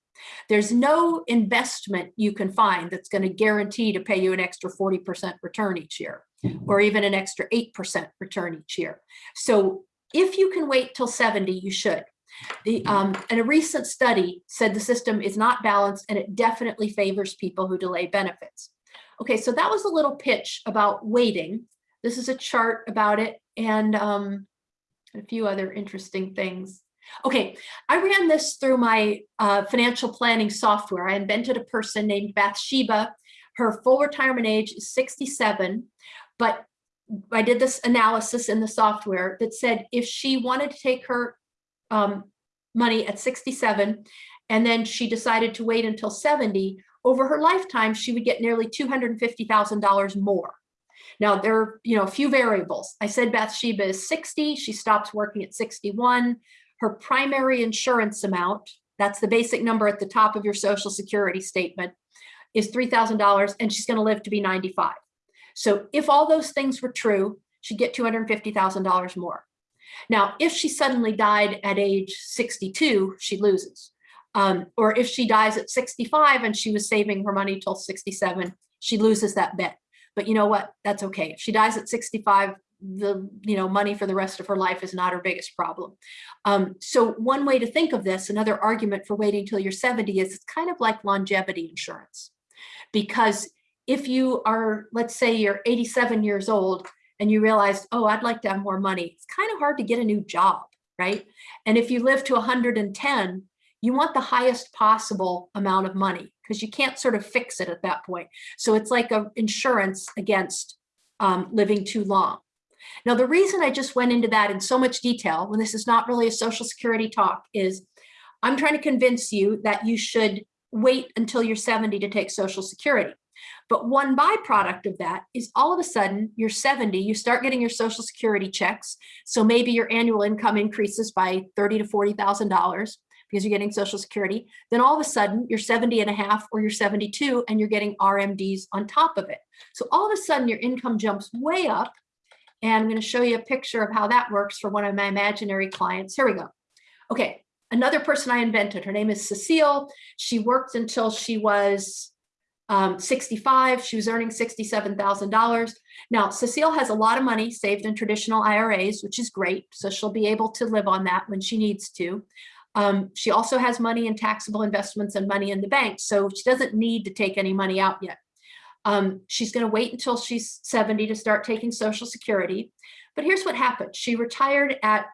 B: There's no investment you can find that's going to guarantee to pay you an extra 40% return each year or even an extra 8% return each year. So if you can wait till 70, you should. The, um, and a recent study said the system is not balanced and it definitely favors people who delay benefits. Okay, so that was a little pitch about waiting. This is a chart about it and um, a few other interesting things. Okay, I ran this through my uh, financial planning software. I invented a person named Bathsheba. Her full retirement age is 67, but I did this analysis in the software that said if she wanted to take her um, money at 67 and then she decided to wait until 70, over her lifetime, she would get nearly $250,000 more. Now there are, you know, a few variables. I said Bathsheba is 60, she stops working at 61 her primary insurance amount, that's the basic number at the top of your social security statement, is $3,000 and she's gonna live to be 95. So if all those things were true, she'd get $250,000 more. Now, if she suddenly died at age 62, she loses. Um, or if she dies at 65 and she was saving her money till 67, she loses that bet. But you know what? That's okay. If she dies at 65, the you know money for the rest of her life is not her biggest problem. Um, so one way to think of this, another argument for waiting till you're 70 is it's kind of like longevity insurance. Because if you are, let's say you're 87 years old and you realize, oh, I'd like to have more money, it's kind of hard to get a new job, right? And if you live to 110, you want the highest possible amount of money because you can't sort of fix it at that point. So it's like a insurance against um, living too long. Now, the reason I just went into that in so much detail when this is not really a social security talk is I'm trying to convince you that you should wait until you're 70 to take social security. But one byproduct of that is all of a sudden you're 70, you start getting your social security checks. So maybe your annual income increases by 30 to $40,000 because you're getting social security. Then all of a sudden you're 70 and a half or you're 72 and you're getting RMDs on top of it. So all of a sudden your income jumps way up. And I'm going to show you a picture of how that works for one of my imaginary clients. Here we go. Okay, another person I invented. Her name is Cecile. She worked until she was um, 65. She was earning $67,000. Now, Cecile has a lot of money saved in traditional IRAs, which is great. So she'll be able to live on that when she needs to. Um, she also has money in taxable investments and money in the bank. So she doesn't need to take any money out yet. Um, she's going to wait until she's 70 to start taking Social Security. But here's what happened. She retired at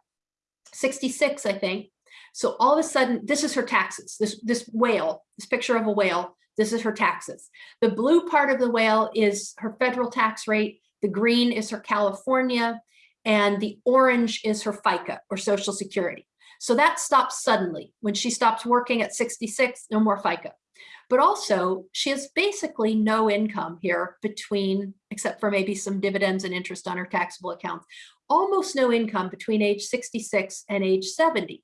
B: 66, I think. So all of a sudden, this is her taxes, this, this whale, this picture of a whale, this is her taxes. The blue part of the whale is her federal tax rate. The green is her California and the orange is her FICA or Social Security. So that stops suddenly. When she stops working at 66, no more FICA. But also she has basically no income here between, except for maybe some dividends and interest on her taxable accounts, almost no income between age 66 and age 70.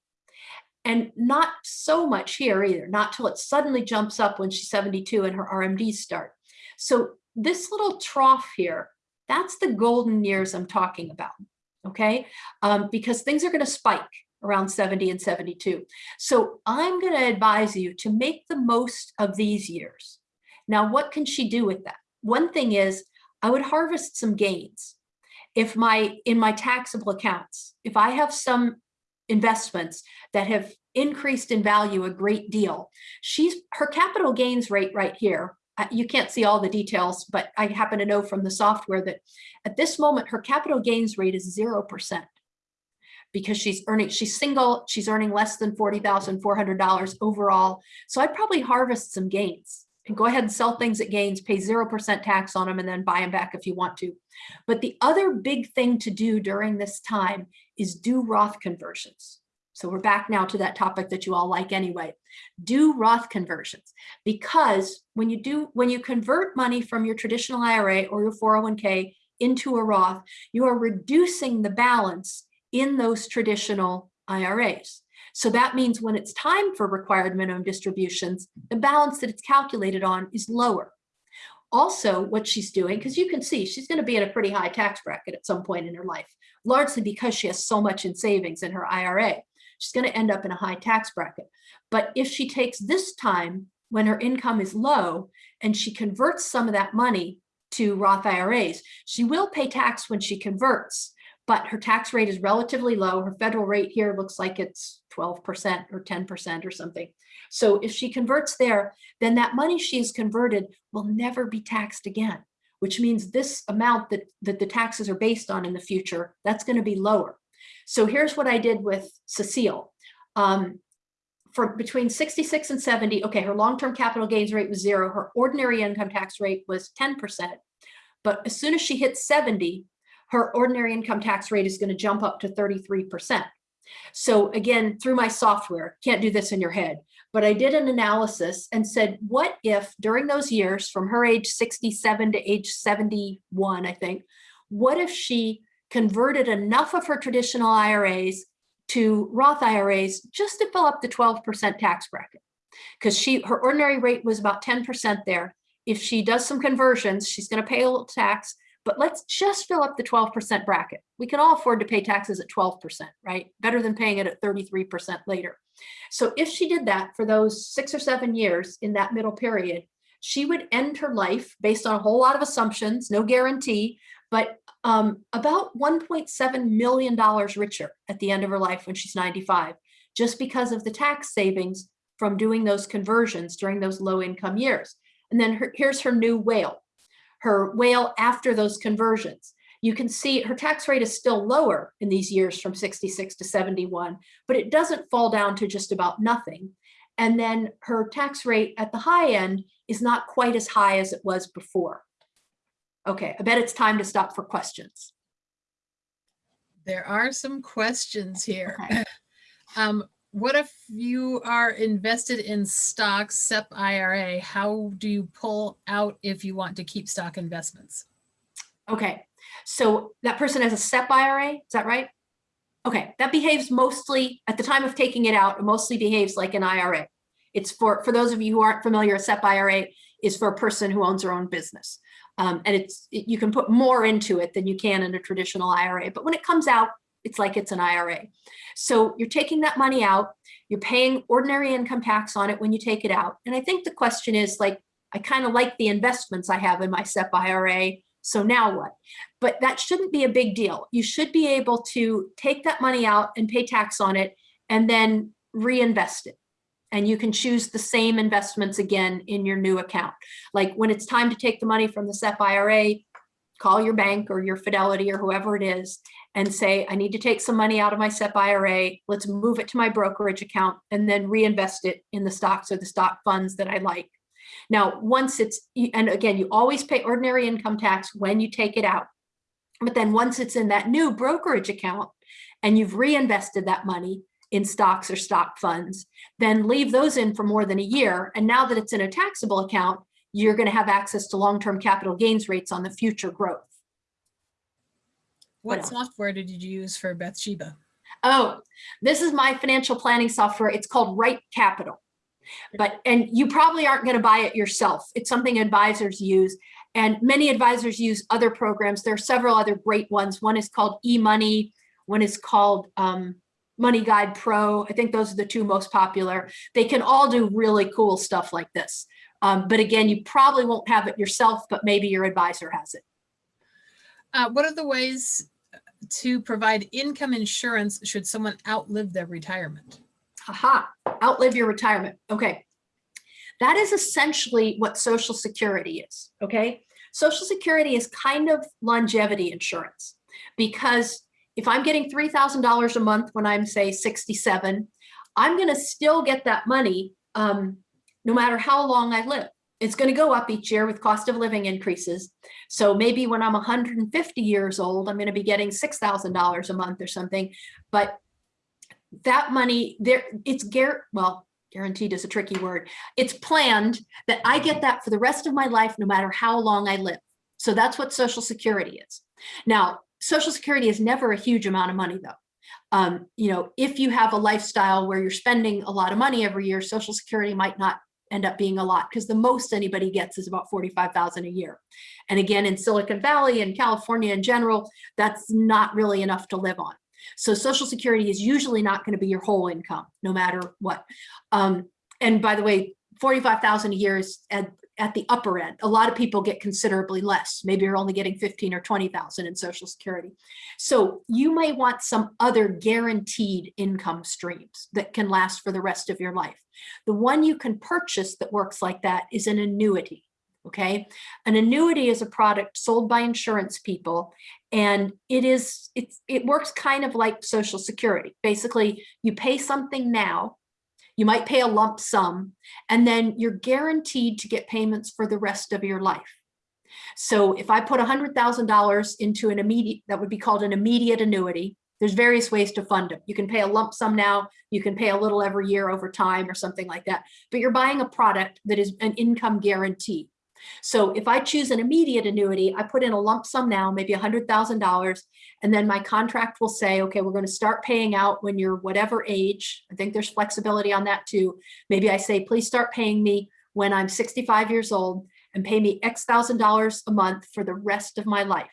B: And not so much here either, not till it suddenly jumps up when she's 72 and her RMDs start. So this little trough here, that's the golden years I'm talking about, okay? Um, because things are gonna spike around 70 and 72. So I'm gonna advise you to make the most of these years. Now, what can she do with that? One thing is I would harvest some gains. If my, in my taxable accounts, if I have some investments that have increased in value a great deal. She's her capital gains rate right here. You can't see all the details, but I happen to know from the software that at this moment, her capital gains rate is 0% because she's earning, she's single, she's earning less than $40,400 overall. So I'd probably harvest some gains and go ahead and sell things at gains, pay 0% tax on them and then buy them back if you want to. But the other big thing to do during this time is do Roth conversions. So we're back now to that topic that you all like anyway. Do Roth conversions because when you do, when you convert money from your traditional IRA or your 401k into a Roth, you are reducing the balance in those traditional IRAs. So that means when it's time for required minimum distributions, the balance that it's calculated on is lower. Also, what she's doing, because you can see she's going to be in a pretty high tax bracket at some point in her life, largely because she has so much in savings in her IRA. She's going to end up in a high tax bracket. But if she takes this time when her income is low and she converts some of that money to Roth IRAs, she will pay tax when she converts, but her tax rate is relatively low. Her federal rate here looks like it's 12% or 10% or something. So if she converts there, then that money she has converted will never be taxed again, which means this amount that, that the taxes are based on in the future, that's going to be lower. So here's what I did with Cecile. Um, for between 66 and 70, okay, her long-term capital gains rate was zero. Her ordinary income tax rate was 10%. But as soon as she hits 70, her ordinary income tax rate is going to jump up to 33%. So again, through my software, can't do this in your head, but I did an analysis and said, what if during those years from her age 67 to age 71, I think, what if she converted enough of her traditional IRAs to Roth IRAs just to fill up the 12% tax bracket? Because she her ordinary rate was about 10% there. If she does some conversions, she's going to pay a little tax, but let's just fill up the 12% bracket. We can all afford to pay taxes at 12%, right? Better than paying it at 33% later. So if she did that for those six or seven years in that middle period, she would end her life based on a whole lot of assumptions, no guarantee, but um, about $1.7 million richer at the end of her life when she's 95, just because of the tax savings from doing those conversions during those low income years. And then her, here's her new whale, her whale after those conversions. You can see her tax rate is still lower in these years from 66 to 71, but it doesn't fall down to just about nothing. And then her tax rate at the high end is not quite as high as it was before. Okay, I bet it's time to stop for questions.
C: There are some questions here.
B: Okay.
C: Um, what if you are invested in stocks, SEP IRA? How do you pull out if you want to keep stock investments?
B: Okay, so that person has a SEP IRA, is that right? Okay, that behaves mostly, at the time of taking it out, it mostly behaves like an IRA. It's for, for those of you who aren't familiar, a SEP IRA is for a person who owns their own business. Um, and it's, it- you can put more into it than you can in a traditional IRA, but when it comes out, it's like it's an IRA. So you're taking that money out, you're paying ordinary income tax on it when you take it out. And I think the question is like, I kind of like the investments I have in my SEP IRA, so now what? But that shouldn't be a big deal. You should be able to take that money out and pay tax on it and then reinvest it. And you can choose the same investments again in your new account. Like when it's time to take the money from the SEP IRA, call your bank or your Fidelity or whoever it is and say, I need to take some money out of my SEP IRA. Let's move it to my brokerage account and then reinvest it in the stocks or the stock funds that I like. Now, once it's, and again, you always pay ordinary income tax when you take it out. But then once it's in that new brokerage account and you've reinvested that money in stocks or stock funds, then leave those in for more than a year. And now that it's in a taxable account, you're going to have access to long-term capital gains rates on the future growth. What
C: What software did you use for Bathsheba?
B: Oh, this is my financial planning software. It's called Right Capital. But, and you probably aren't going to buy it yourself. It's something advisors use. And many advisors use other programs. There are several other great ones. One is called eMoney. One is called um, Money Guide Pro. I think those are the two most popular. They can all do really cool stuff like this. Um, but again, you probably won't have it yourself, but maybe your advisor has it.
C: Uh, what are the ways to provide income insurance should someone outlive their retirement?
B: Aha, outlive your retirement. Okay. That is essentially what Social Security is. Okay. Social Security is kind of longevity insurance because if I'm getting $3,000 a month when I'm, say, 67, I'm going to still get that money um, no matter how long I live. It's going to go up each year with cost of living increases. So maybe when I'm 150 years old, I'm going to be getting $6,000 a month or something. But that money there, it's gar, well, guaranteed is a tricky word. It's planned that I get that for the rest of my life, no matter how long I live. So that's what Social Security is. Now, Social Security is never a huge amount of money though. Um, you know, if you have a lifestyle where you're spending a lot of money every year, Social Security might not end up being a lot because the most anybody gets is about 45,000 a year. And again, in Silicon Valley and California in general, that's not really enough to live on. So Social Security is usually not going to be your whole income, no matter what. Um, and by the way, 45,000 a year is at, at the upper end. A lot of people get considerably less. Maybe you're only getting 15 or 20,000 in Social Security. So you may want some other guaranteed income streams that can last for the rest of your life. The one you can purchase that works like that is an annuity. Okay, an annuity is a product sold by insurance people and it is it's it works kind of like social security. Basically you pay something now you might pay a lump sum and then you're guaranteed to get payments for the rest of your life. So if i put a hundred thousand dollars into an immediate that would be called an immediate annuity there's various ways to fund them you can pay a lump sum now you can pay a little every year over time or something like that but you're buying a product that is an income guarantee so if I choose an immediate annuity, I put in a lump sum now, maybe $100,000, and then my contract will say, okay, we're going to start paying out when you're whatever age. I think there's flexibility on that too. Maybe I say, please start paying me when I'm 65 years old and pay me X thousand dollars a month for the rest of my life.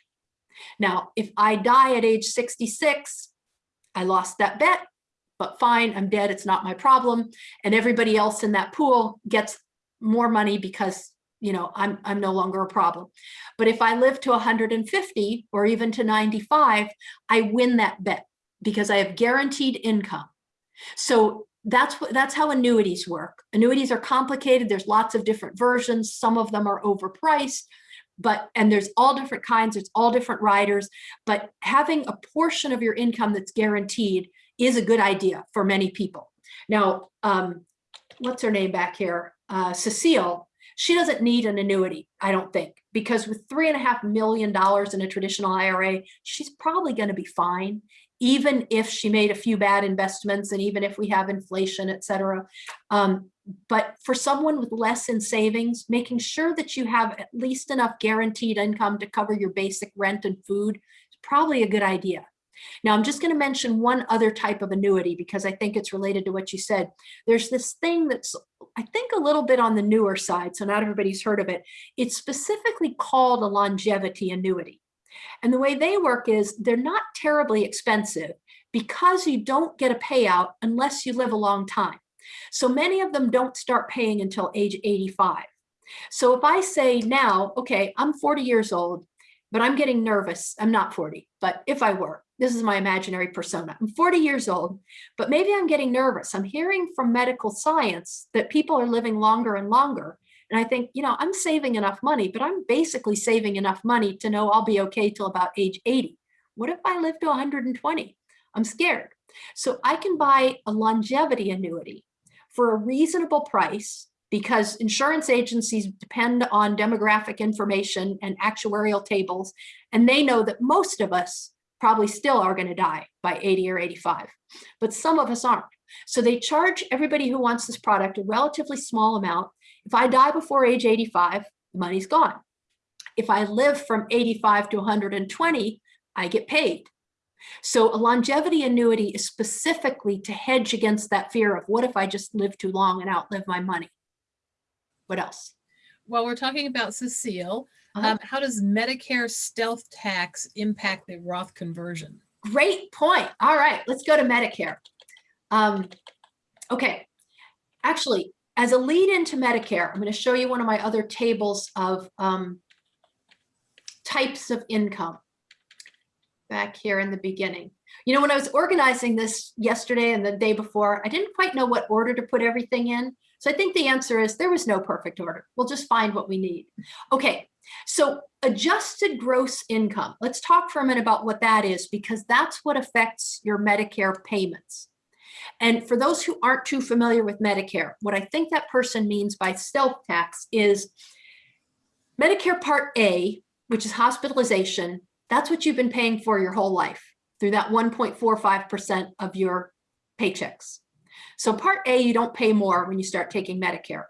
B: Now, if I die at age 66, I lost that bet, but fine, I'm dead, it's not my problem. And everybody else in that pool gets more money because you know, I'm, I'm no longer a problem. But if I live to 150 or even to 95, I win that bet because I have guaranteed income. So that's what that's how annuities work. Annuities are complicated. There's lots of different versions. Some of them are overpriced, but and there's all different kinds, it's all different riders, but having a portion of your income that's guaranteed is a good idea for many people. Now, um, what's her name back here? Uh, Cecile, she doesn't need an annuity, I don't think, because with three and a half million dollars in a traditional IRA, she's probably going to be fine. even if she made a few bad investments and even if we have inflation, et cetera. Um, but for someone with less in savings, making sure that you have at least enough guaranteed income to cover your basic rent and food is probably a good idea. Now, I'm just going to mention one other type of annuity because I think it's related to what you said. There's this thing that's, I think, a little bit on the newer side, so not everybody's heard of it. It's specifically called a longevity annuity. And the way they work is they're not terribly expensive because you don't get a payout unless you live a long time. So many of them don't start paying until age 85. So if I say now, okay, I'm 40 years old, but I'm getting nervous. I'm not 40, but if I were, this is my imaginary persona. I'm 40 years old, but maybe I'm getting nervous. I'm hearing from medical science that people are living longer and longer. And I think, you know, I'm saving enough money, but I'm basically saving enough money to know I'll be okay till about age 80. What if I live to 120? I'm scared. So I can buy a longevity annuity for a reasonable price because insurance agencies depend on demographic information and actuarial tables, and they know that most of us probably still are going to die by 80 or 85, but some of us aren't. So they charge everybody who wants this product a relatively small amount. If I die before age 85, the money's gone. If I live from 85 to 120, I get paid. So a longevity annuity is specifically to hedge against that fear of what if I just live too long and outlive my money? What else?
C: While we're talking about Cecile,
B: Uh-huh.
C: um, how does Medicare stealth tax impact the Roth conversion?
B: Great point. All right, let's go to Medicare. Um, okay, actually, as a lead into Medicare, I'm going to show you one of my other tables of um, types of income back here in the beginning. You know, when I was organizing this yesterday and the day before, I didn't quite know what order to put everything in. So I think the answer is there was no perfect order. We'll just find what we need. Okay, so adjusted gross income. Let's talk for a minute about what that is because that's what affects your Medicare payments. And for those who aren't too familiar with Medicare, what I think that person means by stealth tax is Medicare Part A, which is hospitalization, that's what you've been paying for your whole life through that 1.45% of your paychecks. So Part A, you don't pay more when you start taking Medicare.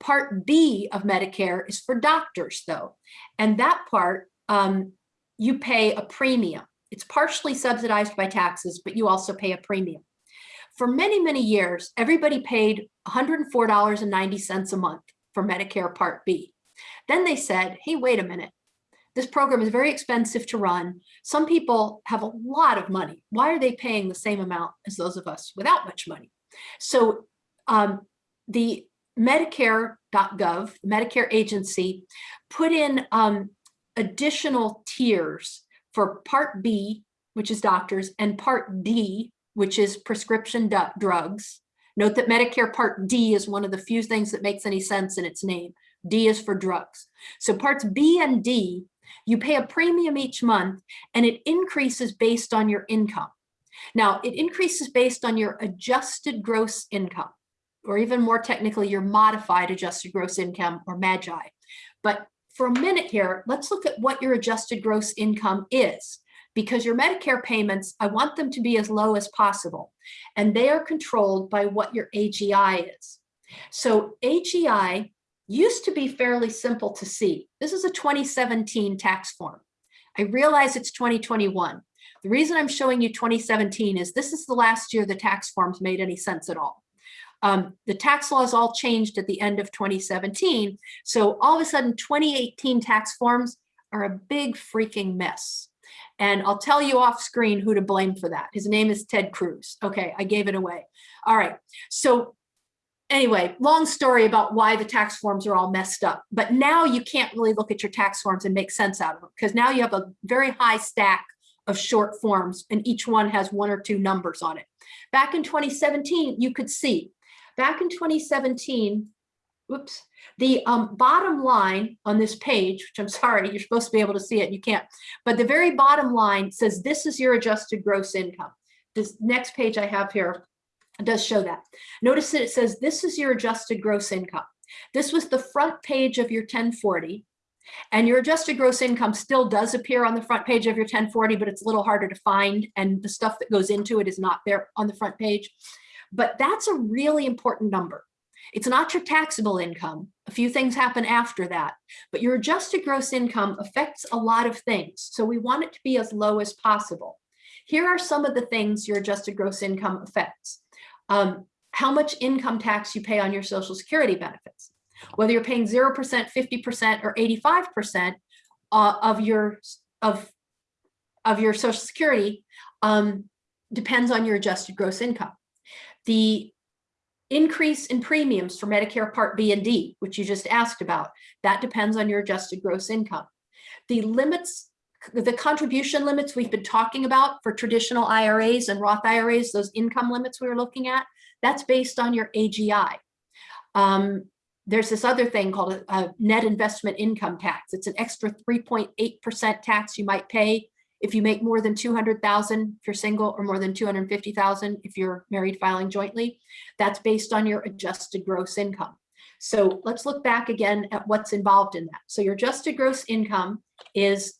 B: Part B of Medicare is for doctors though. And that part, um, you pay a premium. It's partially subsidized by taxes, but you also pay a premium. For many, many years, everybody paid $104.90 a month for Medicare Part B. Then they said, hey, wait a minute. This program is very expensive to run. Some people have a lot of money. Why are they paying the same amount as those of us without much money? So um, the Medicare.gov, Medicare agency, put in um, additional tiers for Part B, which is doctors, and Part D, which is prescription drugs. Note that Medicare Part D is one of the few things that makes any sense in its name. D is for drugs. So parts B and D, you pay a premium each month and it increases based on your income. Now, it increases based on your adjusted gross income, or even more technically, your modified adjusted gross income or MAGI. But for a minute here, let's look at what your adjusted gross income is because your Medicare payments, I want them to be as low as possible. And they are controlled by what your AGI is. So AGI used to be fairly simple to see. This is a 2017 tax form. I realize it's 2021. The reason I'm showing you 2017 is this is the last year the tax forms made any sense at all. Um, the tax laws all changed at the end of 2017. So all of a sudden 2018 tax forms are a big freaking mess. And I'll tell you off screen who to blame for that. His name is Ted Cruz. Okay, I gave it away. All right, so anyway, long story about why the tax forms are all messed up. But now you can't really look at your tax forms and make sense out of them because now you have a very high stack of short forms and each one has one or two numbers on it. Back in 2017, you could see, back in 2017, whoops, the um, bottom line on this page, which I'm sorry, you're supposed to be able to see it, you can't, but the very bottom line says this is your adjusted gross income. This next page I have here does show that. Notice that it says this is your adjusted gross income. This was the front page of your 1040. And your adjusted gross income still does appear on the front page of your 1040, but it's a little harder to find. And the stuff that goes into it is not there on the front page. But that's a really important number. It's not your taxable income. A few things happen after that, but your adjusted gross income affects a lot of things. So we want it to be as low as possible. Here are some of the things your adjusted gross income affects. Um, how much income tax you pay on your social security benefits. Whether you're paying 0%, 50%, or 85% uh, of your of, of your social security um, depends on your adjusted gross income. The increase in premiums for Medicare Part B and D, which you just asked about, that depends on your adjusted gross income. The limits, the contribution limits we've been talking about for traditional IRAs and Roth IRAs, those income limits we were looking at, that's based on your AGI. Um, there's this other thing called a, a net investment income tax. It's an extra 3.8% tax you might pay if you make more than 200,000 if you're single or more than 250,000 if you're married filing jointly. That's based on your adjusted gross income. So let's look back again at what's involved in that. So your adjusted gross income is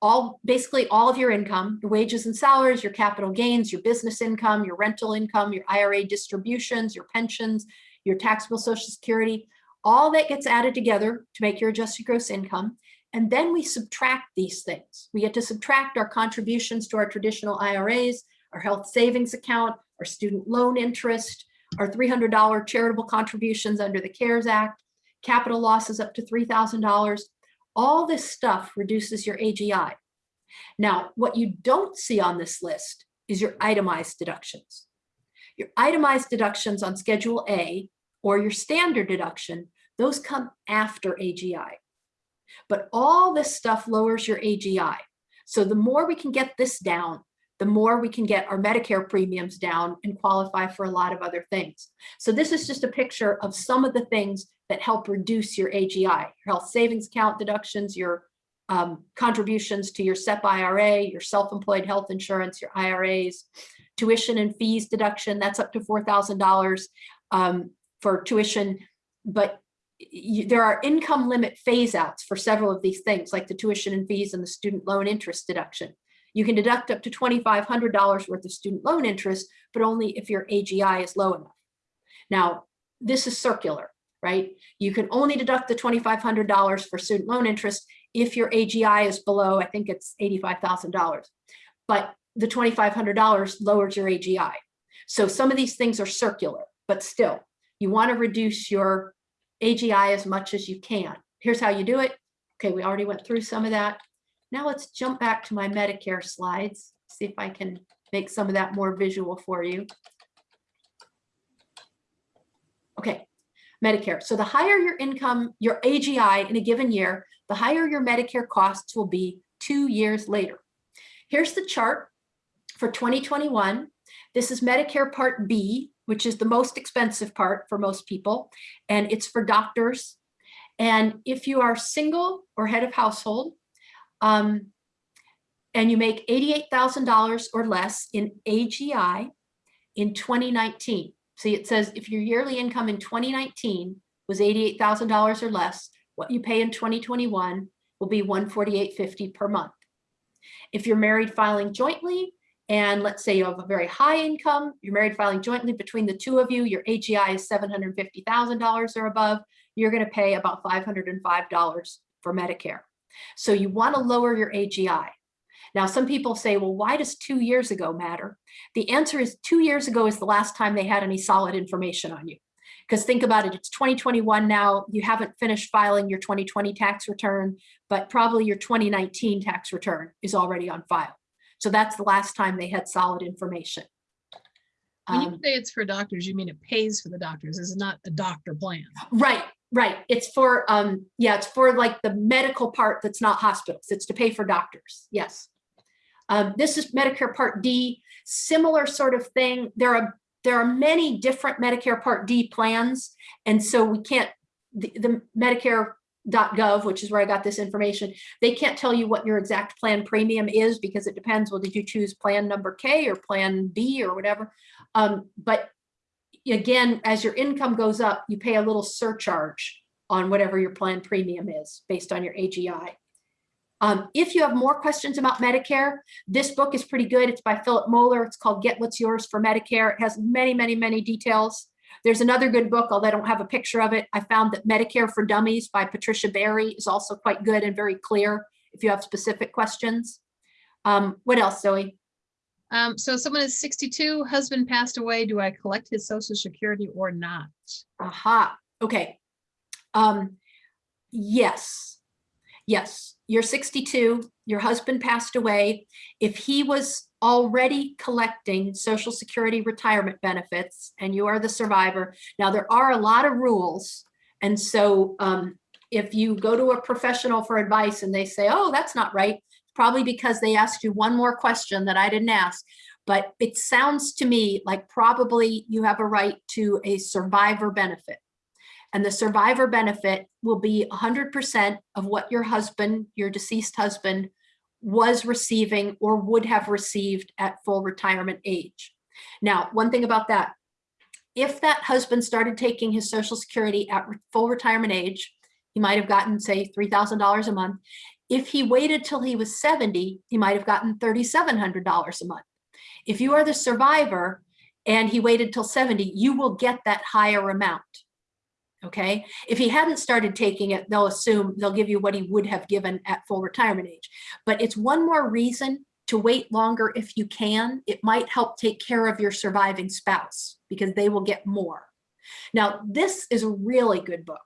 B: all basically all of your income, your wages and salaries, your capital gains, your business income, your rental income, your IRA distributions, your pensions, your taxable social security, all that gets added together to make your adjusted gross income. And then we subtract these things. We get to subtract our contributions to our traditional IRAs, our health savings account, our student loan interest, our $300 charitable contributions under the CARES Act, capital losses up to $3,000. All this stuff reduces your AGI. Now, what you don't see on this list is your itemized deductions. Your itemized deductions on Schedule A or your standard deduction, those come after AGI. But all this stuff lowers your AGI. So the more we can get this down, the more we can get our Medicare premiums down and qualify for a lot of other things. So this is just a picture of some of the things that help reduce your AGI, your health savings account deductions, your um, contributions to your SEP IRA, your self-employed health insurance, your IRAs, tuition and fees deduction, that's up to $4,000 um, for tuition, but you, there are income limit phase outs for several of these things like the tuition and fees and the student loan interest deduction. You can deduct up to $2,500 worth of student loan interest, but only if your AGI is low enough. Now, this is circular, right? You can only deduct the $2,500 for student loan interest if your AGI is below, I think it's $85,000, but the $2,500 lowers your AGI. So some of these things are circular, but still, you want to reduce your AGI as much as you can. Here's how you do it. Okay, we already went through some of that. Now let's jump back to my Medicare slides, see if I can make some of that more visual for you. Okay, Medicare. So the higher your income, your AGI in a given year, the higher your Medicare costs will be two years later. Here's the chart for 2021. This is Medicare Part B, which is the most expensive part for most people, and it's for doctors. And if you are single or head of household, um, and you make $88,000 or less in AGI in 2019. See, it says if your yearly income in 2019 was $88,000 or less, what you pay in 2021 will be 148.50 per month. If you're married filing jointly, and let's say you have a very high income, you're married filing jointly between the two of you, your AGI is $750,000 or above, you're gonna pay about $505 for Medicare. So you wanna lower your AGI. Now, some people say, well, why does two years ago matter? The answer is two years ago is the last time they had any solid information on you. Because think about it, it's 2021 now, you haven't finished filing your 2020 tax return, but probably your 2019 tax return is already on file. So that's the last time they had solid information.
C: When you
B: Um,
C: say it's for doctors, you mean it pays for the doctors. This is not a doctor plan.
B: Right, right. It's for, um, yeah, it's for like the medical part that's not hospitals. It's to pay for doctors. Yes. Um, this is Medicare Part D, similar sort of thing. There are there are many different Medicare Part D plans, and so we can't the, the Medicare.gov, which is where I got this information. They can't tell you what your exact plan premium is because it depends. Well, did you choose plan number K or plan B or whatever? Um, but again, as your income goes up, you pay a little surcharge on whatever your plan premium is based on your AGI. Um, if you have more questions about Medicare, this book is pretty good. It's by Philip Moeller. It's called Get What's Yours for Medicare. It has many, many, many details. There's another good book, although I don't have a picture of it. I found that Medicare for Dummies by Patricia Barry is also quite good and very clear if you have specific questions. Um, what else, Zoe?
C: Um, so someone is sixty-two, husband passed away. Do I collect his social security or not?
B: Aha, okay. Um, yes, yes, you're 62, your husband passed away. If he was already collecting social security retirement benefits and you are the survivor, now there are a lot of rules. And so um, if you go to a professional for advice and they say, oh, that's not right, probably because they asked you one more question that I didn't ask. But it sounds to me like probably you have a right to a survivor benefit. And the survivor benefit will be 100% of what your husband, your deceased husband, was receiving or would have received at full retirement age. Now, one thing about that, if that husband started taking his Social Security at full retirement age, he might have gotten, say, $3,000 a month. If he waited till he was 70, he might have gotten $3,700 a month. If you are the survivor and he waited till 70, you will get that higher amount. Okay, if he hadn't started taking it, they'll assume they'll give you what he would have given at full retirement age. But it's one more reason to wait longer if you can. It might help take care of your surviving spouse because they will get more. Now, this is a really good book.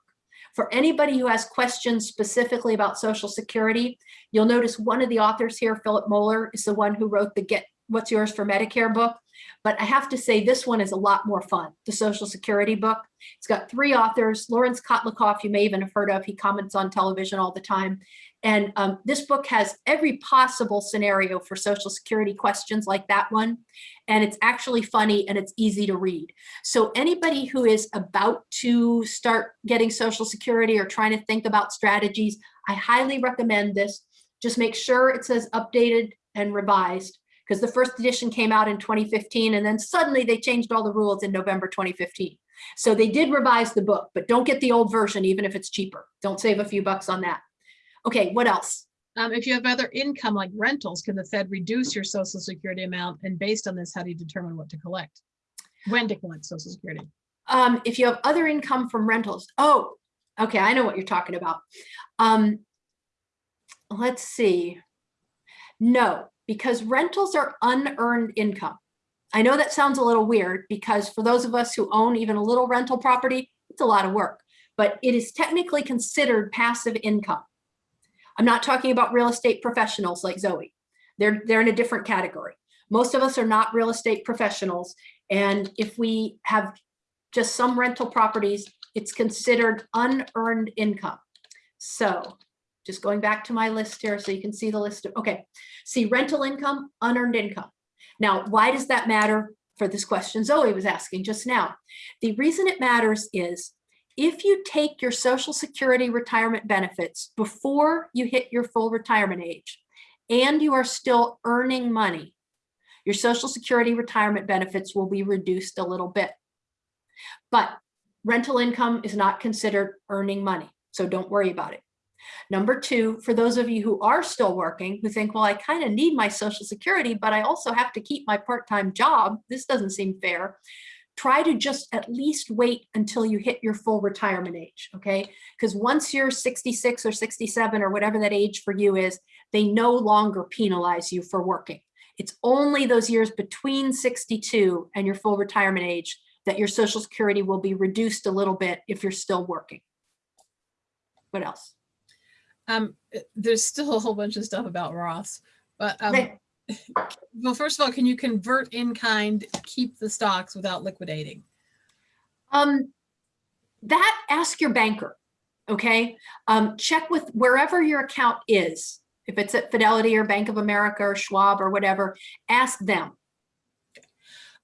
B: For anybody who has questions specifically about Social Security, you'll notice one of the authors here, Philip Moeller, is the one who wrote the Get What's Yours for Medicare book. But I have to say this one is a lot more fun, the Social Security book. It's got three authors, Lawrence Kotlikoff, you may even have heard of, he comments on television all the time. And um, this book has every possible scenario for Social Security questions like that one. And it's actually funny and it's easy to read. So anybody who is about to start getting Social Security or trying to think about strategies, I highly recommend this. Just make sure it says updated and revised because the first edition came out in 2015 and then suddenly they changed all the rules in November 2015. So they did revise the book, but don't get the old version even if it's cheaper. Don't save a few bucks on that. Okay, what else?
C: Um, if you have other income like rentals, can the Fed reduce your social security amount? And based on this, how do you determine what to collect? When to collect social security?
B: Um, if you have other income from rentals, oh, okay, I know what you're talking about. Um, let's see. No, because rentals are unearned income. I know that sounds a little weird because for those of us who own even a little rental property, it's a lot of work, but it is technically considered passive income. I'm not talking about real estate professionals like Zoe. They're, they're in a different category. Most of us are not real estate professionals. And if we have just some rental properties, it's considered unearned income. So just going back to my list here so you can see the list of, okay. See rental income, unearned income. Now, why does that matter for this question Zoe was asking just now? The reason it matters is if you take your social security retirement benefits before you hit your full retirement age and you are still earning money, your social security retirement benefits will be reduced a little bit. But rental income is not considered earning money, so don't worry about it. Number two, for those of you who are still working, who think, well, I kind of need my social security, but I also have to keep my part-time job. This doesn't seem fair. Try to just at least wait until you hit your full retirement age, okay? Because once you're 66 or 67 or whatever that age for you is, they no longer penalize you for working. It's only those years between 62 and your full retirement age that your social security will be reduced a little bit if you're still working. What else?
C: Um, uh, there's still a whole bunch of stuff about Roths, but um,
B: Okay.
C: well, first of all, can you convert in kind, keep the stocks without liquidating?
B: Um, that ask your banker, okay? Um, check with wherever your account is. If it's at Fidelity or Bank of America or Schwab or whatever, ask them.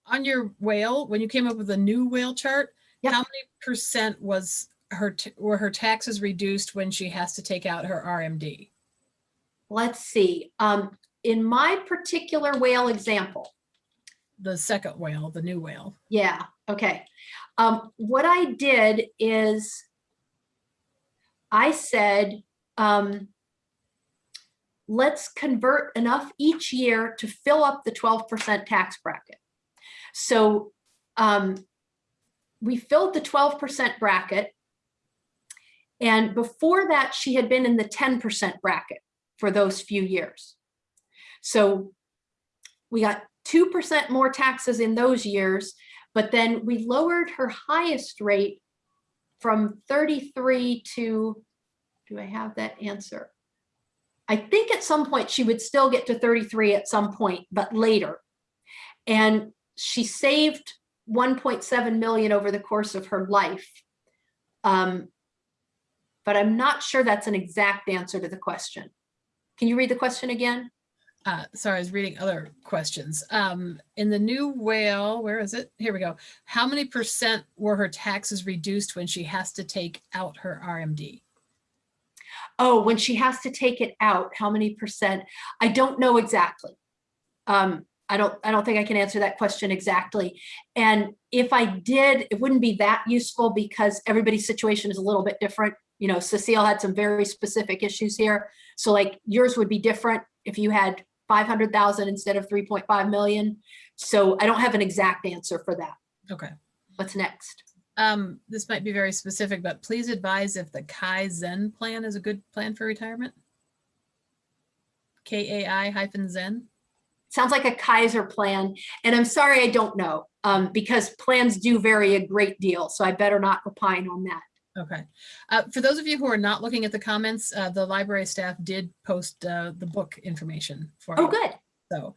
C: On your whale, when you came up with a new whale chart,
B: Yep.
C: how many percent was her were her taxes reduced when she has to take out her RMD?
B: Let's see. Um, in my particular whale example,
C: The second whale, the new whale.
B: yeah, okay. Um, what I did is I said, um, let's convert enough each year to fill up the 12% tax bracket. So um, we filled the 12% bracket. And before that, she had been in the 10% bracket for those few years. So we got 2% more taxes in those years, but then we lowered her highest rate from 33 to, do I have that answer? I think at some point she would still get to 33 at some point, but later. And she saved 1.7 million over the course of her life. Um, but I'm not sure that's an exact answer to the question. Can you read the question again?
C: Uh, sorry, I was reading other questions. Um, in the new whale, where is it? Here we go. How many percent were her taxes reduced when she has to take out her RMD?
B: Oh, when she has to take it out, how many percent? I don't know exactly. Um, I don't, I don't think I can answer that question exactly. And if I did, it wouldn't be that useful because everybody's situation is a little bit different. You know, Cecile had some very specific issues here. So like yours would be different if you had 500,000 instead of 3.5 million. So I don't have an exact answer for that.
C: Okay.
B: What's next?
C: Um, this might be very specific, but please advise if the Kai Zen plan is a good plan for retirement. K-A-I hyphen Zen.
B: Sounds like a Kaiser plan. And I'm sorry, I don't know um, because plans do vary a great deal. So I better not opine on that.
C: Okay. Uh, for those of you who are not looking at the comments, uh, the library staff did post uh, the book information for
B: Oh, good.
C: So,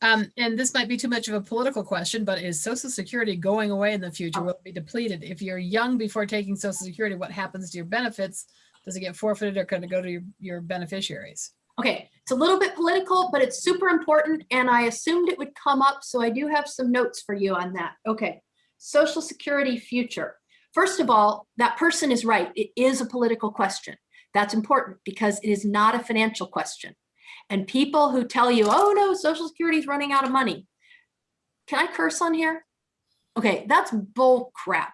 C: um, and this might be too much of a political question, but is Social Security going away in the future? Will it be depleted? If you're young before taking Social Security, what happens to your benefits? Does it get forfeited or can it go to your, your beneficiaries?
B: Okay, it's a little bit political, but it's super important and I assumed it would come up, so I do have some notes for you on that. Okay, Social Security future. First of all, that person is right. It is a political question. That's important because it is not a financial question. And people who tell you, oh no, Social Security is running out of money. Can I curse on here? Okay, that's bull crap.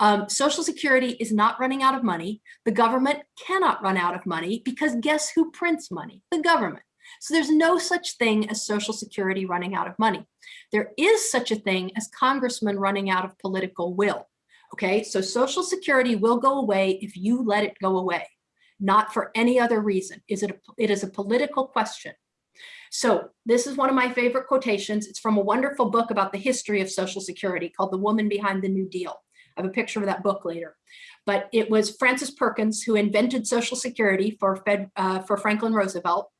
B: Um, Social Security is not running out of money. The government cannot run out of money because guess who prints money? The government. So there's no such thing as Social Security running out of money. There is such a thing as congressmen running out of political will. Okay, so Social Security will go away if you let it go away, not for any other reason. Is it, a, it is a political question. So this is one of my favorite quotations. It's from a wonderful book about the history of Social Security called The Woman Behind the New Deal. I have a picture of that book later. But it was Frances Perkins who invented Social Security for, Fed, uh, for Franklin Roosevelt.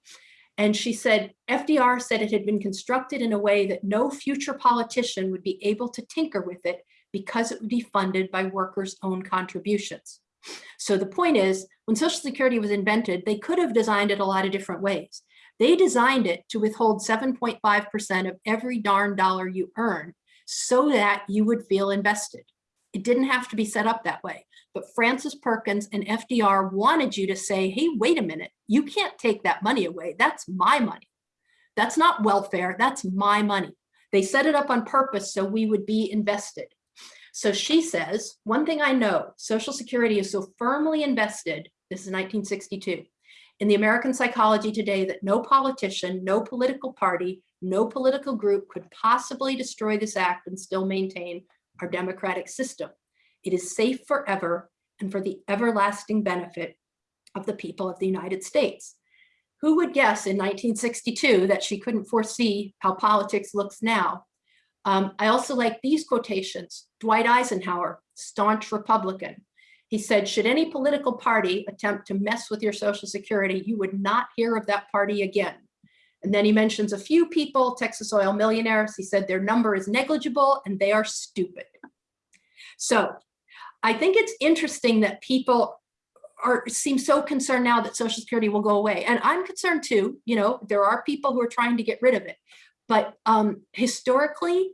B: And she said, FDR said it had been constructed in a way that no future politician would be able to tinker with it because it would be funded by workers' own contributions. So the point is, when Social Security was invented, they could have designed it a lot of different ways. They designed it to withhold 7.5% of every darn dollar you earn so that you would feel invested. It didn't have to be set up that way. But Frances Perkins and FDR wanted you to say, hey, wait a minute, you can't take that money away. That's my money. That's not welfare, that's my money. They set it up on purpose so we would be invested. So she says, one thing I know, Social Security is so firmly invested, this is 1962, in the American psychology today that no politician, no political party, no political group could possibly destroy this act and still maintain our democratic system. It is safe forever and for the everlasting benefit of the people of the United States. Who would guess in 1962 that she couldn't foresee how politics looks now? Um, I also like these quotations. Dwight Eisenhower, staunch Republican. He said, should any political party attempt to mess with your social security, you would not hear of that party again. And then he mentions a few people, Texas oil millionaires. He said their number is negligible and they are stupid. So I think it's interesting that people are seem so concerned now that Social Security will go away. And I'm concerned too, you know, there are people who are trying to get rid of it. But um, historically,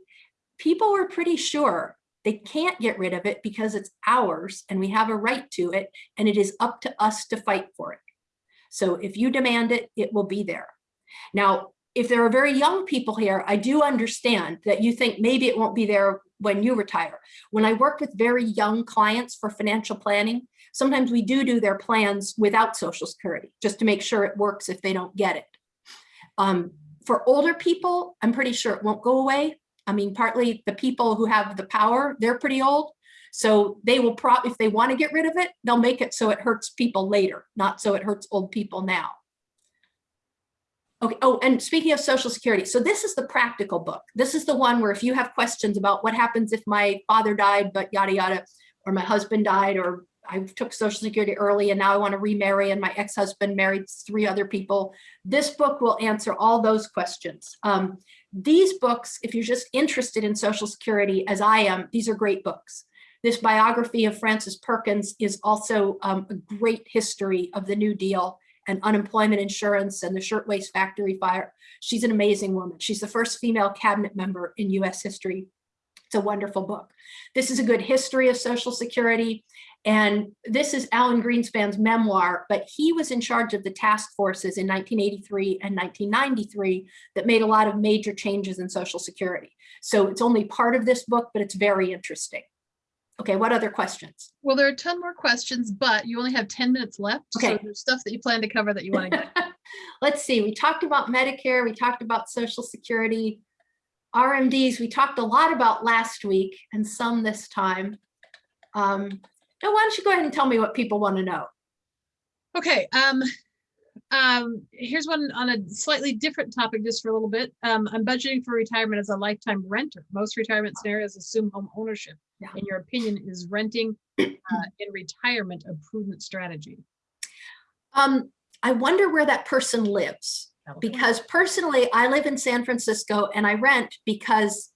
B: people were pretty sure they can't get rid of it because it's ours and we have a right to it and it is up to us to fight for it. So if you demand it, it will be there. Now, if there are very young people here, I do understand that you think maybe it won't be there when you retire. When I work with very young clients for financial planning, sometimes we do do their plans without social security, just to make sure it works if they don't get it. Um, for older people, I'm pretty sure it won't go away. I mean, partly the people who have the power, they're pretty old. So they will prop, if they want to get rid of it, they'll make it so it hurts people later, not so it hurts old people now. Okay, oh, and speaking of social security, so this is the practical book. This is the one where if you have questions about what happens if my father died, but yada, yada, or my husband died, or I took social security early and now I want to remarry and my ex-husband married three other people. This book will answer all those questions. Um, these books, if you're just interested in social security as I am, these are great books. This biography of Frances Perkins is also um, a great history of the New Deal and unemployment insurance and the shirtwaist factory fire. She's an amazing woman. She's the first female cabinet member in US history. It's a wonderful book. This is a good history of Social Security. And this is Alan Greenspan's memoir, but he was in charge of the task forces in 1983 and 1993 that made a lot of major changes in Social Security. So it's only part of this book, but it's very interesting. Okay, what other questions?
C: Well, there are a ton more questions, but you only have 10 minutes left. So
B: Okay.
C: there's stuff that you plan to cover that you want to get.
B: Let's see, we talked about Medicare, we talked about Social Security, RMDs, we talked a lot about last week and some this time. Um, now, why don't you go ahead and tell me what people want to know?
C: Okay, um, um, here's one on a slightly different topic just for a little bit. Um, I'm budgeting for retirement as a lifetime renter. Most retirement scenarios assume home ownership.
B: Yeah.
C: In your opinion, is renting uh, in retirement a prudent strategy?
B: Um, I wonder where that person lives. because personally, I live in San Francisco and I rent because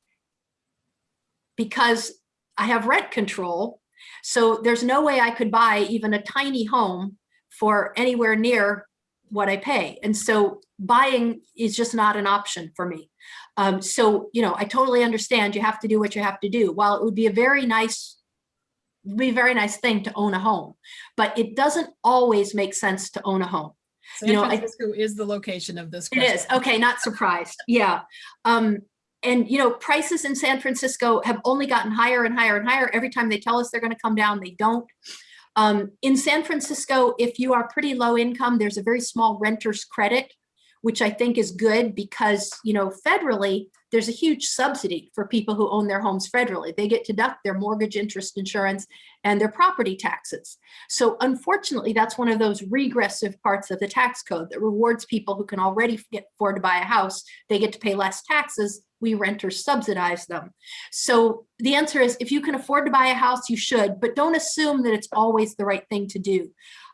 B: because I have rent control. So there's no way I could buy even a tiny home for anywhere near what I pay. And so buying is just not an option for me. Um, so, you know, I totally understand you have to do what you have to do. While it would be a very nice be a very nice thing to own a home, but it doesn't always make sense to own a home.
C: San
B: you know, I-
C: is the location of this
B: It
C: question.
B: is, okay, not surprised, yeah. Um, and you know, prices in San Francisco have only gotten higher and higher and higher. Every time they tell us they're gonna come down, they don't. Um, in San Francisco, if you are pretty low income, there's a very small renter's credit, which I think is good because, you know, federally, there's a huge subsidy for people who own their homes federally. They get to deduct their mortgage interest insurance and their property taxes. So unfortunately, that's one of those regressive parts of the tax code that rewards people who can already afford to buy a house. They get to pay less taxes. We rent or subsidize them. So the answer is if you can afford to buy a house, you should, but don't assume that it's always the right thing to do.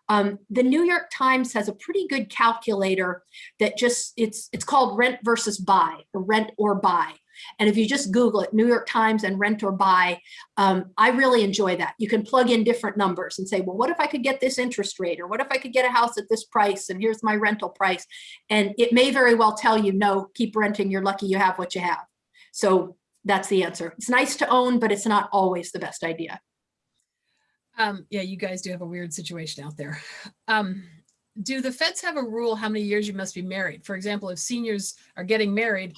B: Um, the New York Times has a pretty good calculator that just it's it's called rent versus buy or rent or buy. And if you just Google it, New York Times and rent or buy, um, I really enjoy that. You can plug in different numbers and say, well, what if I could get this interest rate? Or what if I could get a house at this price? And here's my rental price. And it may very well tell you, no, keep renting. You're lucky you have what you have. So that's the answer. It's nice to own, but it's not always the best idea.
C: Um, yeah, you guys do have a weird situation out there. Um, do the feds have a rule how many years you must be married? For example, if seniors are getting married,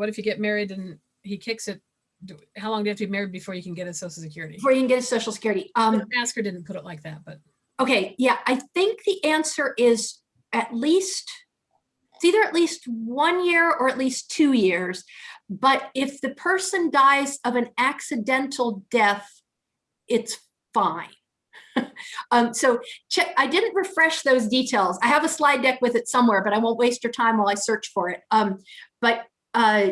C: what if you get married and he kicks it? Do, how long do you have to be married before you can get a social security?
B: Before you can get a social security. Um,
C: Asker didn't put it like that, but
B: Okay, yeah, I think the answer is at least, it's either at least one year or at least two years. But if the person dies of an accidental death, it's fine. um, so check, I didn't refresh those details. I have a slide deck with it somewhere, but I won't waste your time while I search for it. Um, but uh,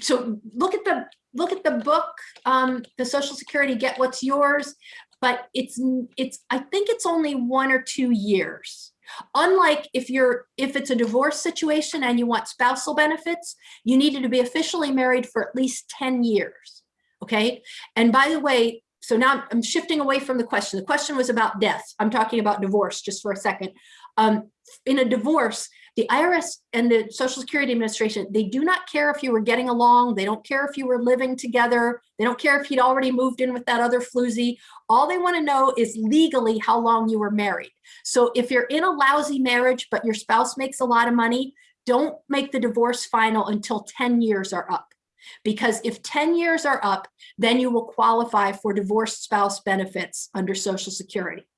B: so look at the look at the book, um, the Social Security Get What's Yours but it's it's I think it's only one or two years. Unlike if you're if it's a divorce situation and you want spousal benefits, you needed to be officially married for at least 10 years. Okay. And by the way, so now I'm shifting away from the question. The question was about death. I'm talking about divorce just for a second. Um, in a divorce, the IRS and the Social Security Administration, they do not care if you were getting along. They don't care if you were living together. They don't care if you'd already moved in with that other floozy. All they want to know is legally how long you were married. So if you're in a lousy marriage, but your spouse makes a lot of money, don't make the divorce final until 10 years are up. Because if 10 years are up, then you will qualify for divorced spouse benefits under Social Security.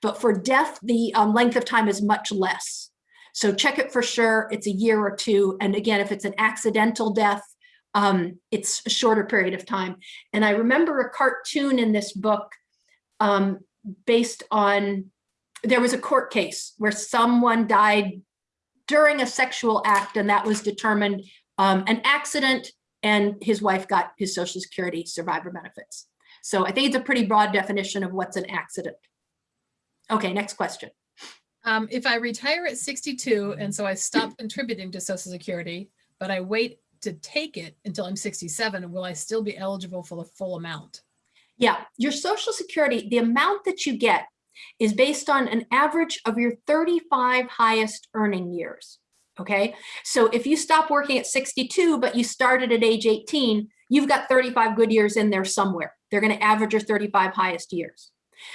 B: But for death, the um, length of time is much less. So check it for sure. It's a year or two. And again, if it's an accidental death, um, it's a shorter period of time. And I remember a cartoon in this book um, based on, there was a court case where someone died during a sexual act and that was determined um, an accident and his wife got his social security survivor benefits. So I think it's a pretty broad definition of what's an accident. Okay, next question.
C: Um, if I retire at 62 and so I stop contributing to Social Security, but I wait to take it until I'm 67, will I still be eligible for the full amount?
B: Yeah, your social security, the amount that you get is based on an average of your 35 highest earning years. Okay, so if you stop working at 62, but you started at age 18, you've got 35 good years in there somewhere. They're going to average your 35 highest years.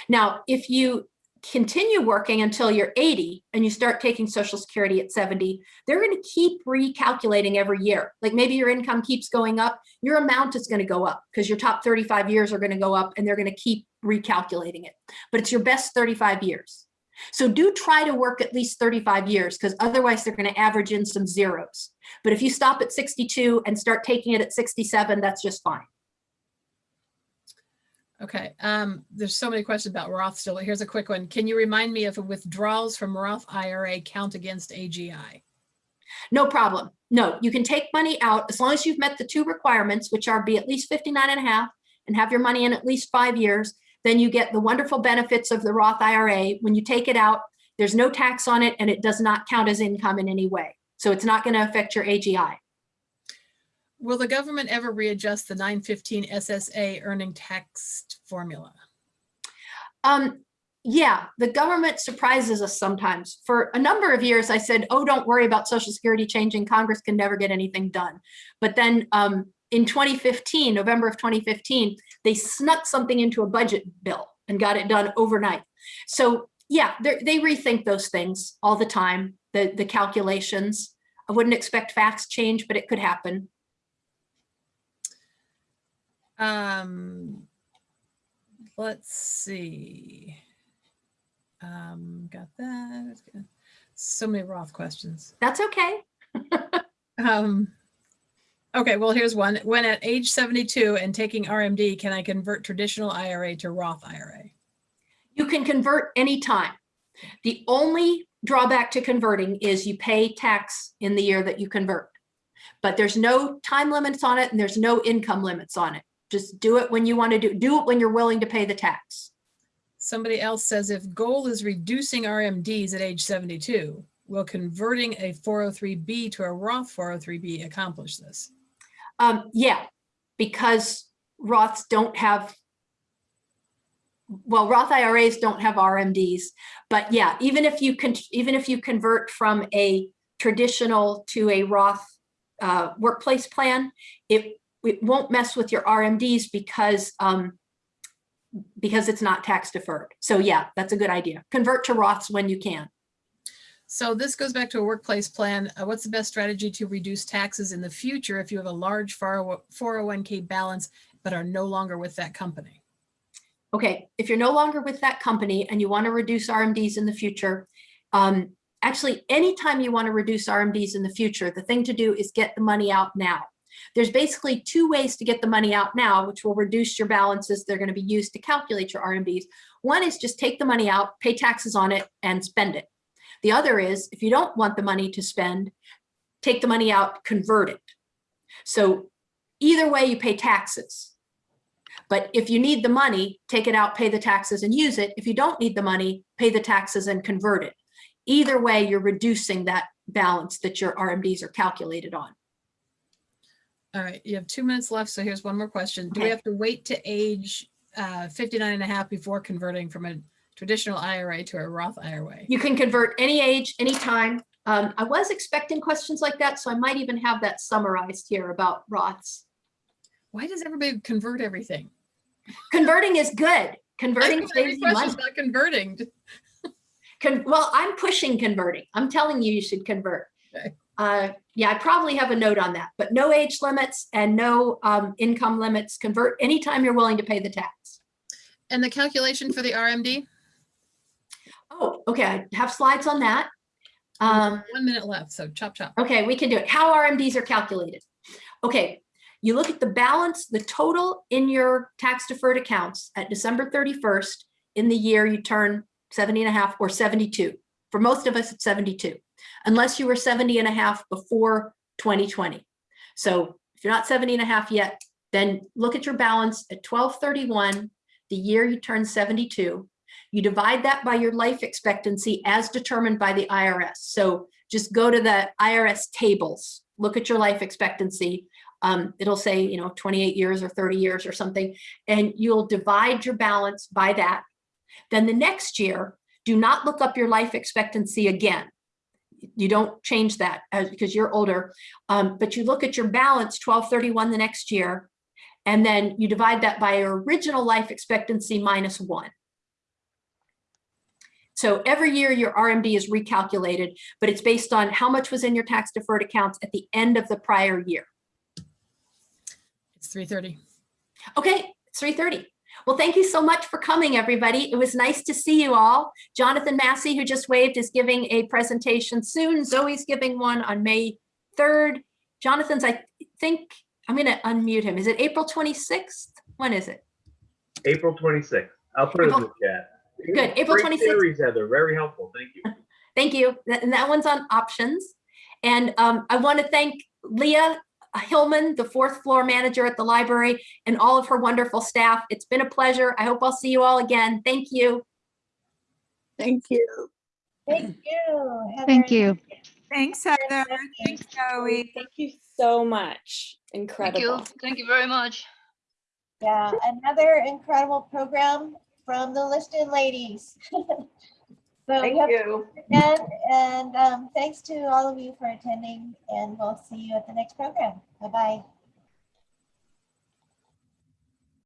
B: Now, if you continue working until you're 80 and you start taking social security at 70 they're going to keep recalculating every year. Like maybe your income keeps going up your amount is going to go up because your top 35 years are going to go up and they're going to keep recalculating it. But it's your best 35 years. So do try to work at least 35 years because otherwise they're going to average in some zeros. But if you stop at 62 and start taking it at 67 that's just fine
C: Okay, um, there's so many questions about Roth still. Here's a quick one. Can you remind me if withdrawals from Roth IRA count against AGI?
B: No problem. No, you can take money out as long as you've met the two requirements, which are be at least 59 and a half and have your money in at least five years. Then you get the wonderful benefits of the Roth IRA. When you take it out, there's no tax on it and it does not count as income in any way. So it's not going to affect your AGI.
C: Will the government ever readjust the 915 SSA earning tax formula?
B: Um, yeah, the government surprises us sometimes. For a number of years, I said, oh, don't worry about Social Security changing. Congress can never get anything done. But then um, in 2015, November of 2015, they snuck something into a budget bill and got it done overnight. So yeah, they rethink those things all the time, the, the calculations. I wouldn't expect facts change, but it could happen.
C: Um, let's see. Um, got that. So many Roth questions.
B: That's okay.
C: um, okay, well, here's one. When at age 72 and taking RMD, can I convert traditional IRA to Roth IRA?
B: You can convert anytime. The only drawback to converting is you pay tax in the year that you convert. But there's no time limits on it and there's no income limits on it. Just do it when you want to do, do it when you're willing to pay the tax.
C: Somebody else says if goal is reducing RMDs at age 72, will converting a 403B to a Roth 403B accomplish this?
B: Um, yeah, because Roths don't have, well, Roth IRAs don't have RMDs, but yeah, even if you can, even if you convert from a traditional to a Roth uh, workplace plan, it it won't mess with your RMDs because um, because it's not tax deferred. So yeah, that's a good idea. Convert to Roths when you can.
C: So this goes back to a workplace plan. Uh, what's the best strategy to reduce taxes in the future if you have a large 401k balance but are no longer with that company?
B: Okay, if you're no longer with that company and you want to reduce RMDs in the future, um, actually, anytime you want to reduce RMDs in the future, the thing to do is get the money out now. There's basically two ways to get the money out now, which will reduce your balances. They're going to be used to calculate your RMDs. One is just take the money out, pay taxes on it, and spend it. The other is, if you don't want the money to spend, take the money out, convert it. So either way, you pay taxes. But if you need the money, take it out, pay the taxes and use it. If you don't need the money, pay the taxes and convert it. Either way, you're reducing that balance that your RMDs are calculated on.
C: All right, you have two minutes left. So here's one more question. Do we have to wait to age uh, 59 and a half before converting from a traditional IRA to a Roth IRA?
B: You can convert any age, anytime. Um, I was expecting questions like that, so I might even have that summarized here about Roths.
C: Why does everybody convert everything?
B: Converting is good. Converting
C: any
B: saves you money.
C: about converting.
B: Con- well, I'm pushing converting. I'm telling you, you should convert.
C: Okay.
B: Uh, yeah, I probably have a note on that, but no age limits and no um, income limits. Convert anytime you're willing to pay the tax.
C: And the calculation for the RMD?
B: Oh, okay, I have slides on that. Um,
C: One minute left, so chop chop.
B: Okay, we can do it. How RMDs are calculated. Okay, you look at the balance, the total in your tax deferred accounts at December 31st in the year you turn 70 and a half or 72. For most of us, it's 72, unless you were 70 and a half before 2020. So if you're not 70 and a half yet, then look at your balance at 1231, the year you turn 72. You divide that by your life expectancy as determined by the IRS. So just go to the IRS tables, look at your life expectancy. Um, it'll say, you know, 28 years or 30 years or something, and you'll divide your balance by that. Then the next year, do not look up your life expectancy again. You don't change that as, because you're older, um, but you look at your balance 1231 the next year, and then you divide that by your original life expectancy minus one. So every year your RMD is recalculated, but it's based on how much was in your tax deferred accounts at the end of the prior year.
C: It's 3:30.
B: Okay, it's 3:30. Well, thank you so much for coming, everybody. It was nice to see you all. Jonathan Massey, who just waved, is giving a presentation soon. Zoe's giving one on May 3rd. Jonathan's, I think, I'm going to unmute him. Is it April 26th? When is it?
D: April 26th. I'll put it in the chat.
B: Good, April
D: Great
B: 26th.
D: series, Heather. Very helpful. Thank you.
B: Thank you. And that one's on options. And um, I want to thank Leah Hillman, the fourth floor manager at the library, and all of her wonderful staff. It's been a pleasure. I hope I'll see you all again. Thank you.
E: Thank you.
A: Thank you.
F: Thank you.
G: Thanks, Heather. Thanks, Joey.
H: Thank you so much.
F: Thank
H: Incredible.
F: you. Thank you very much.
A: Yeah, another incredible program from the Liston ladies. So have
H: you.
A: again, and um, thanks to all of you for attending, and we'll see you at the next program. Bye-bye.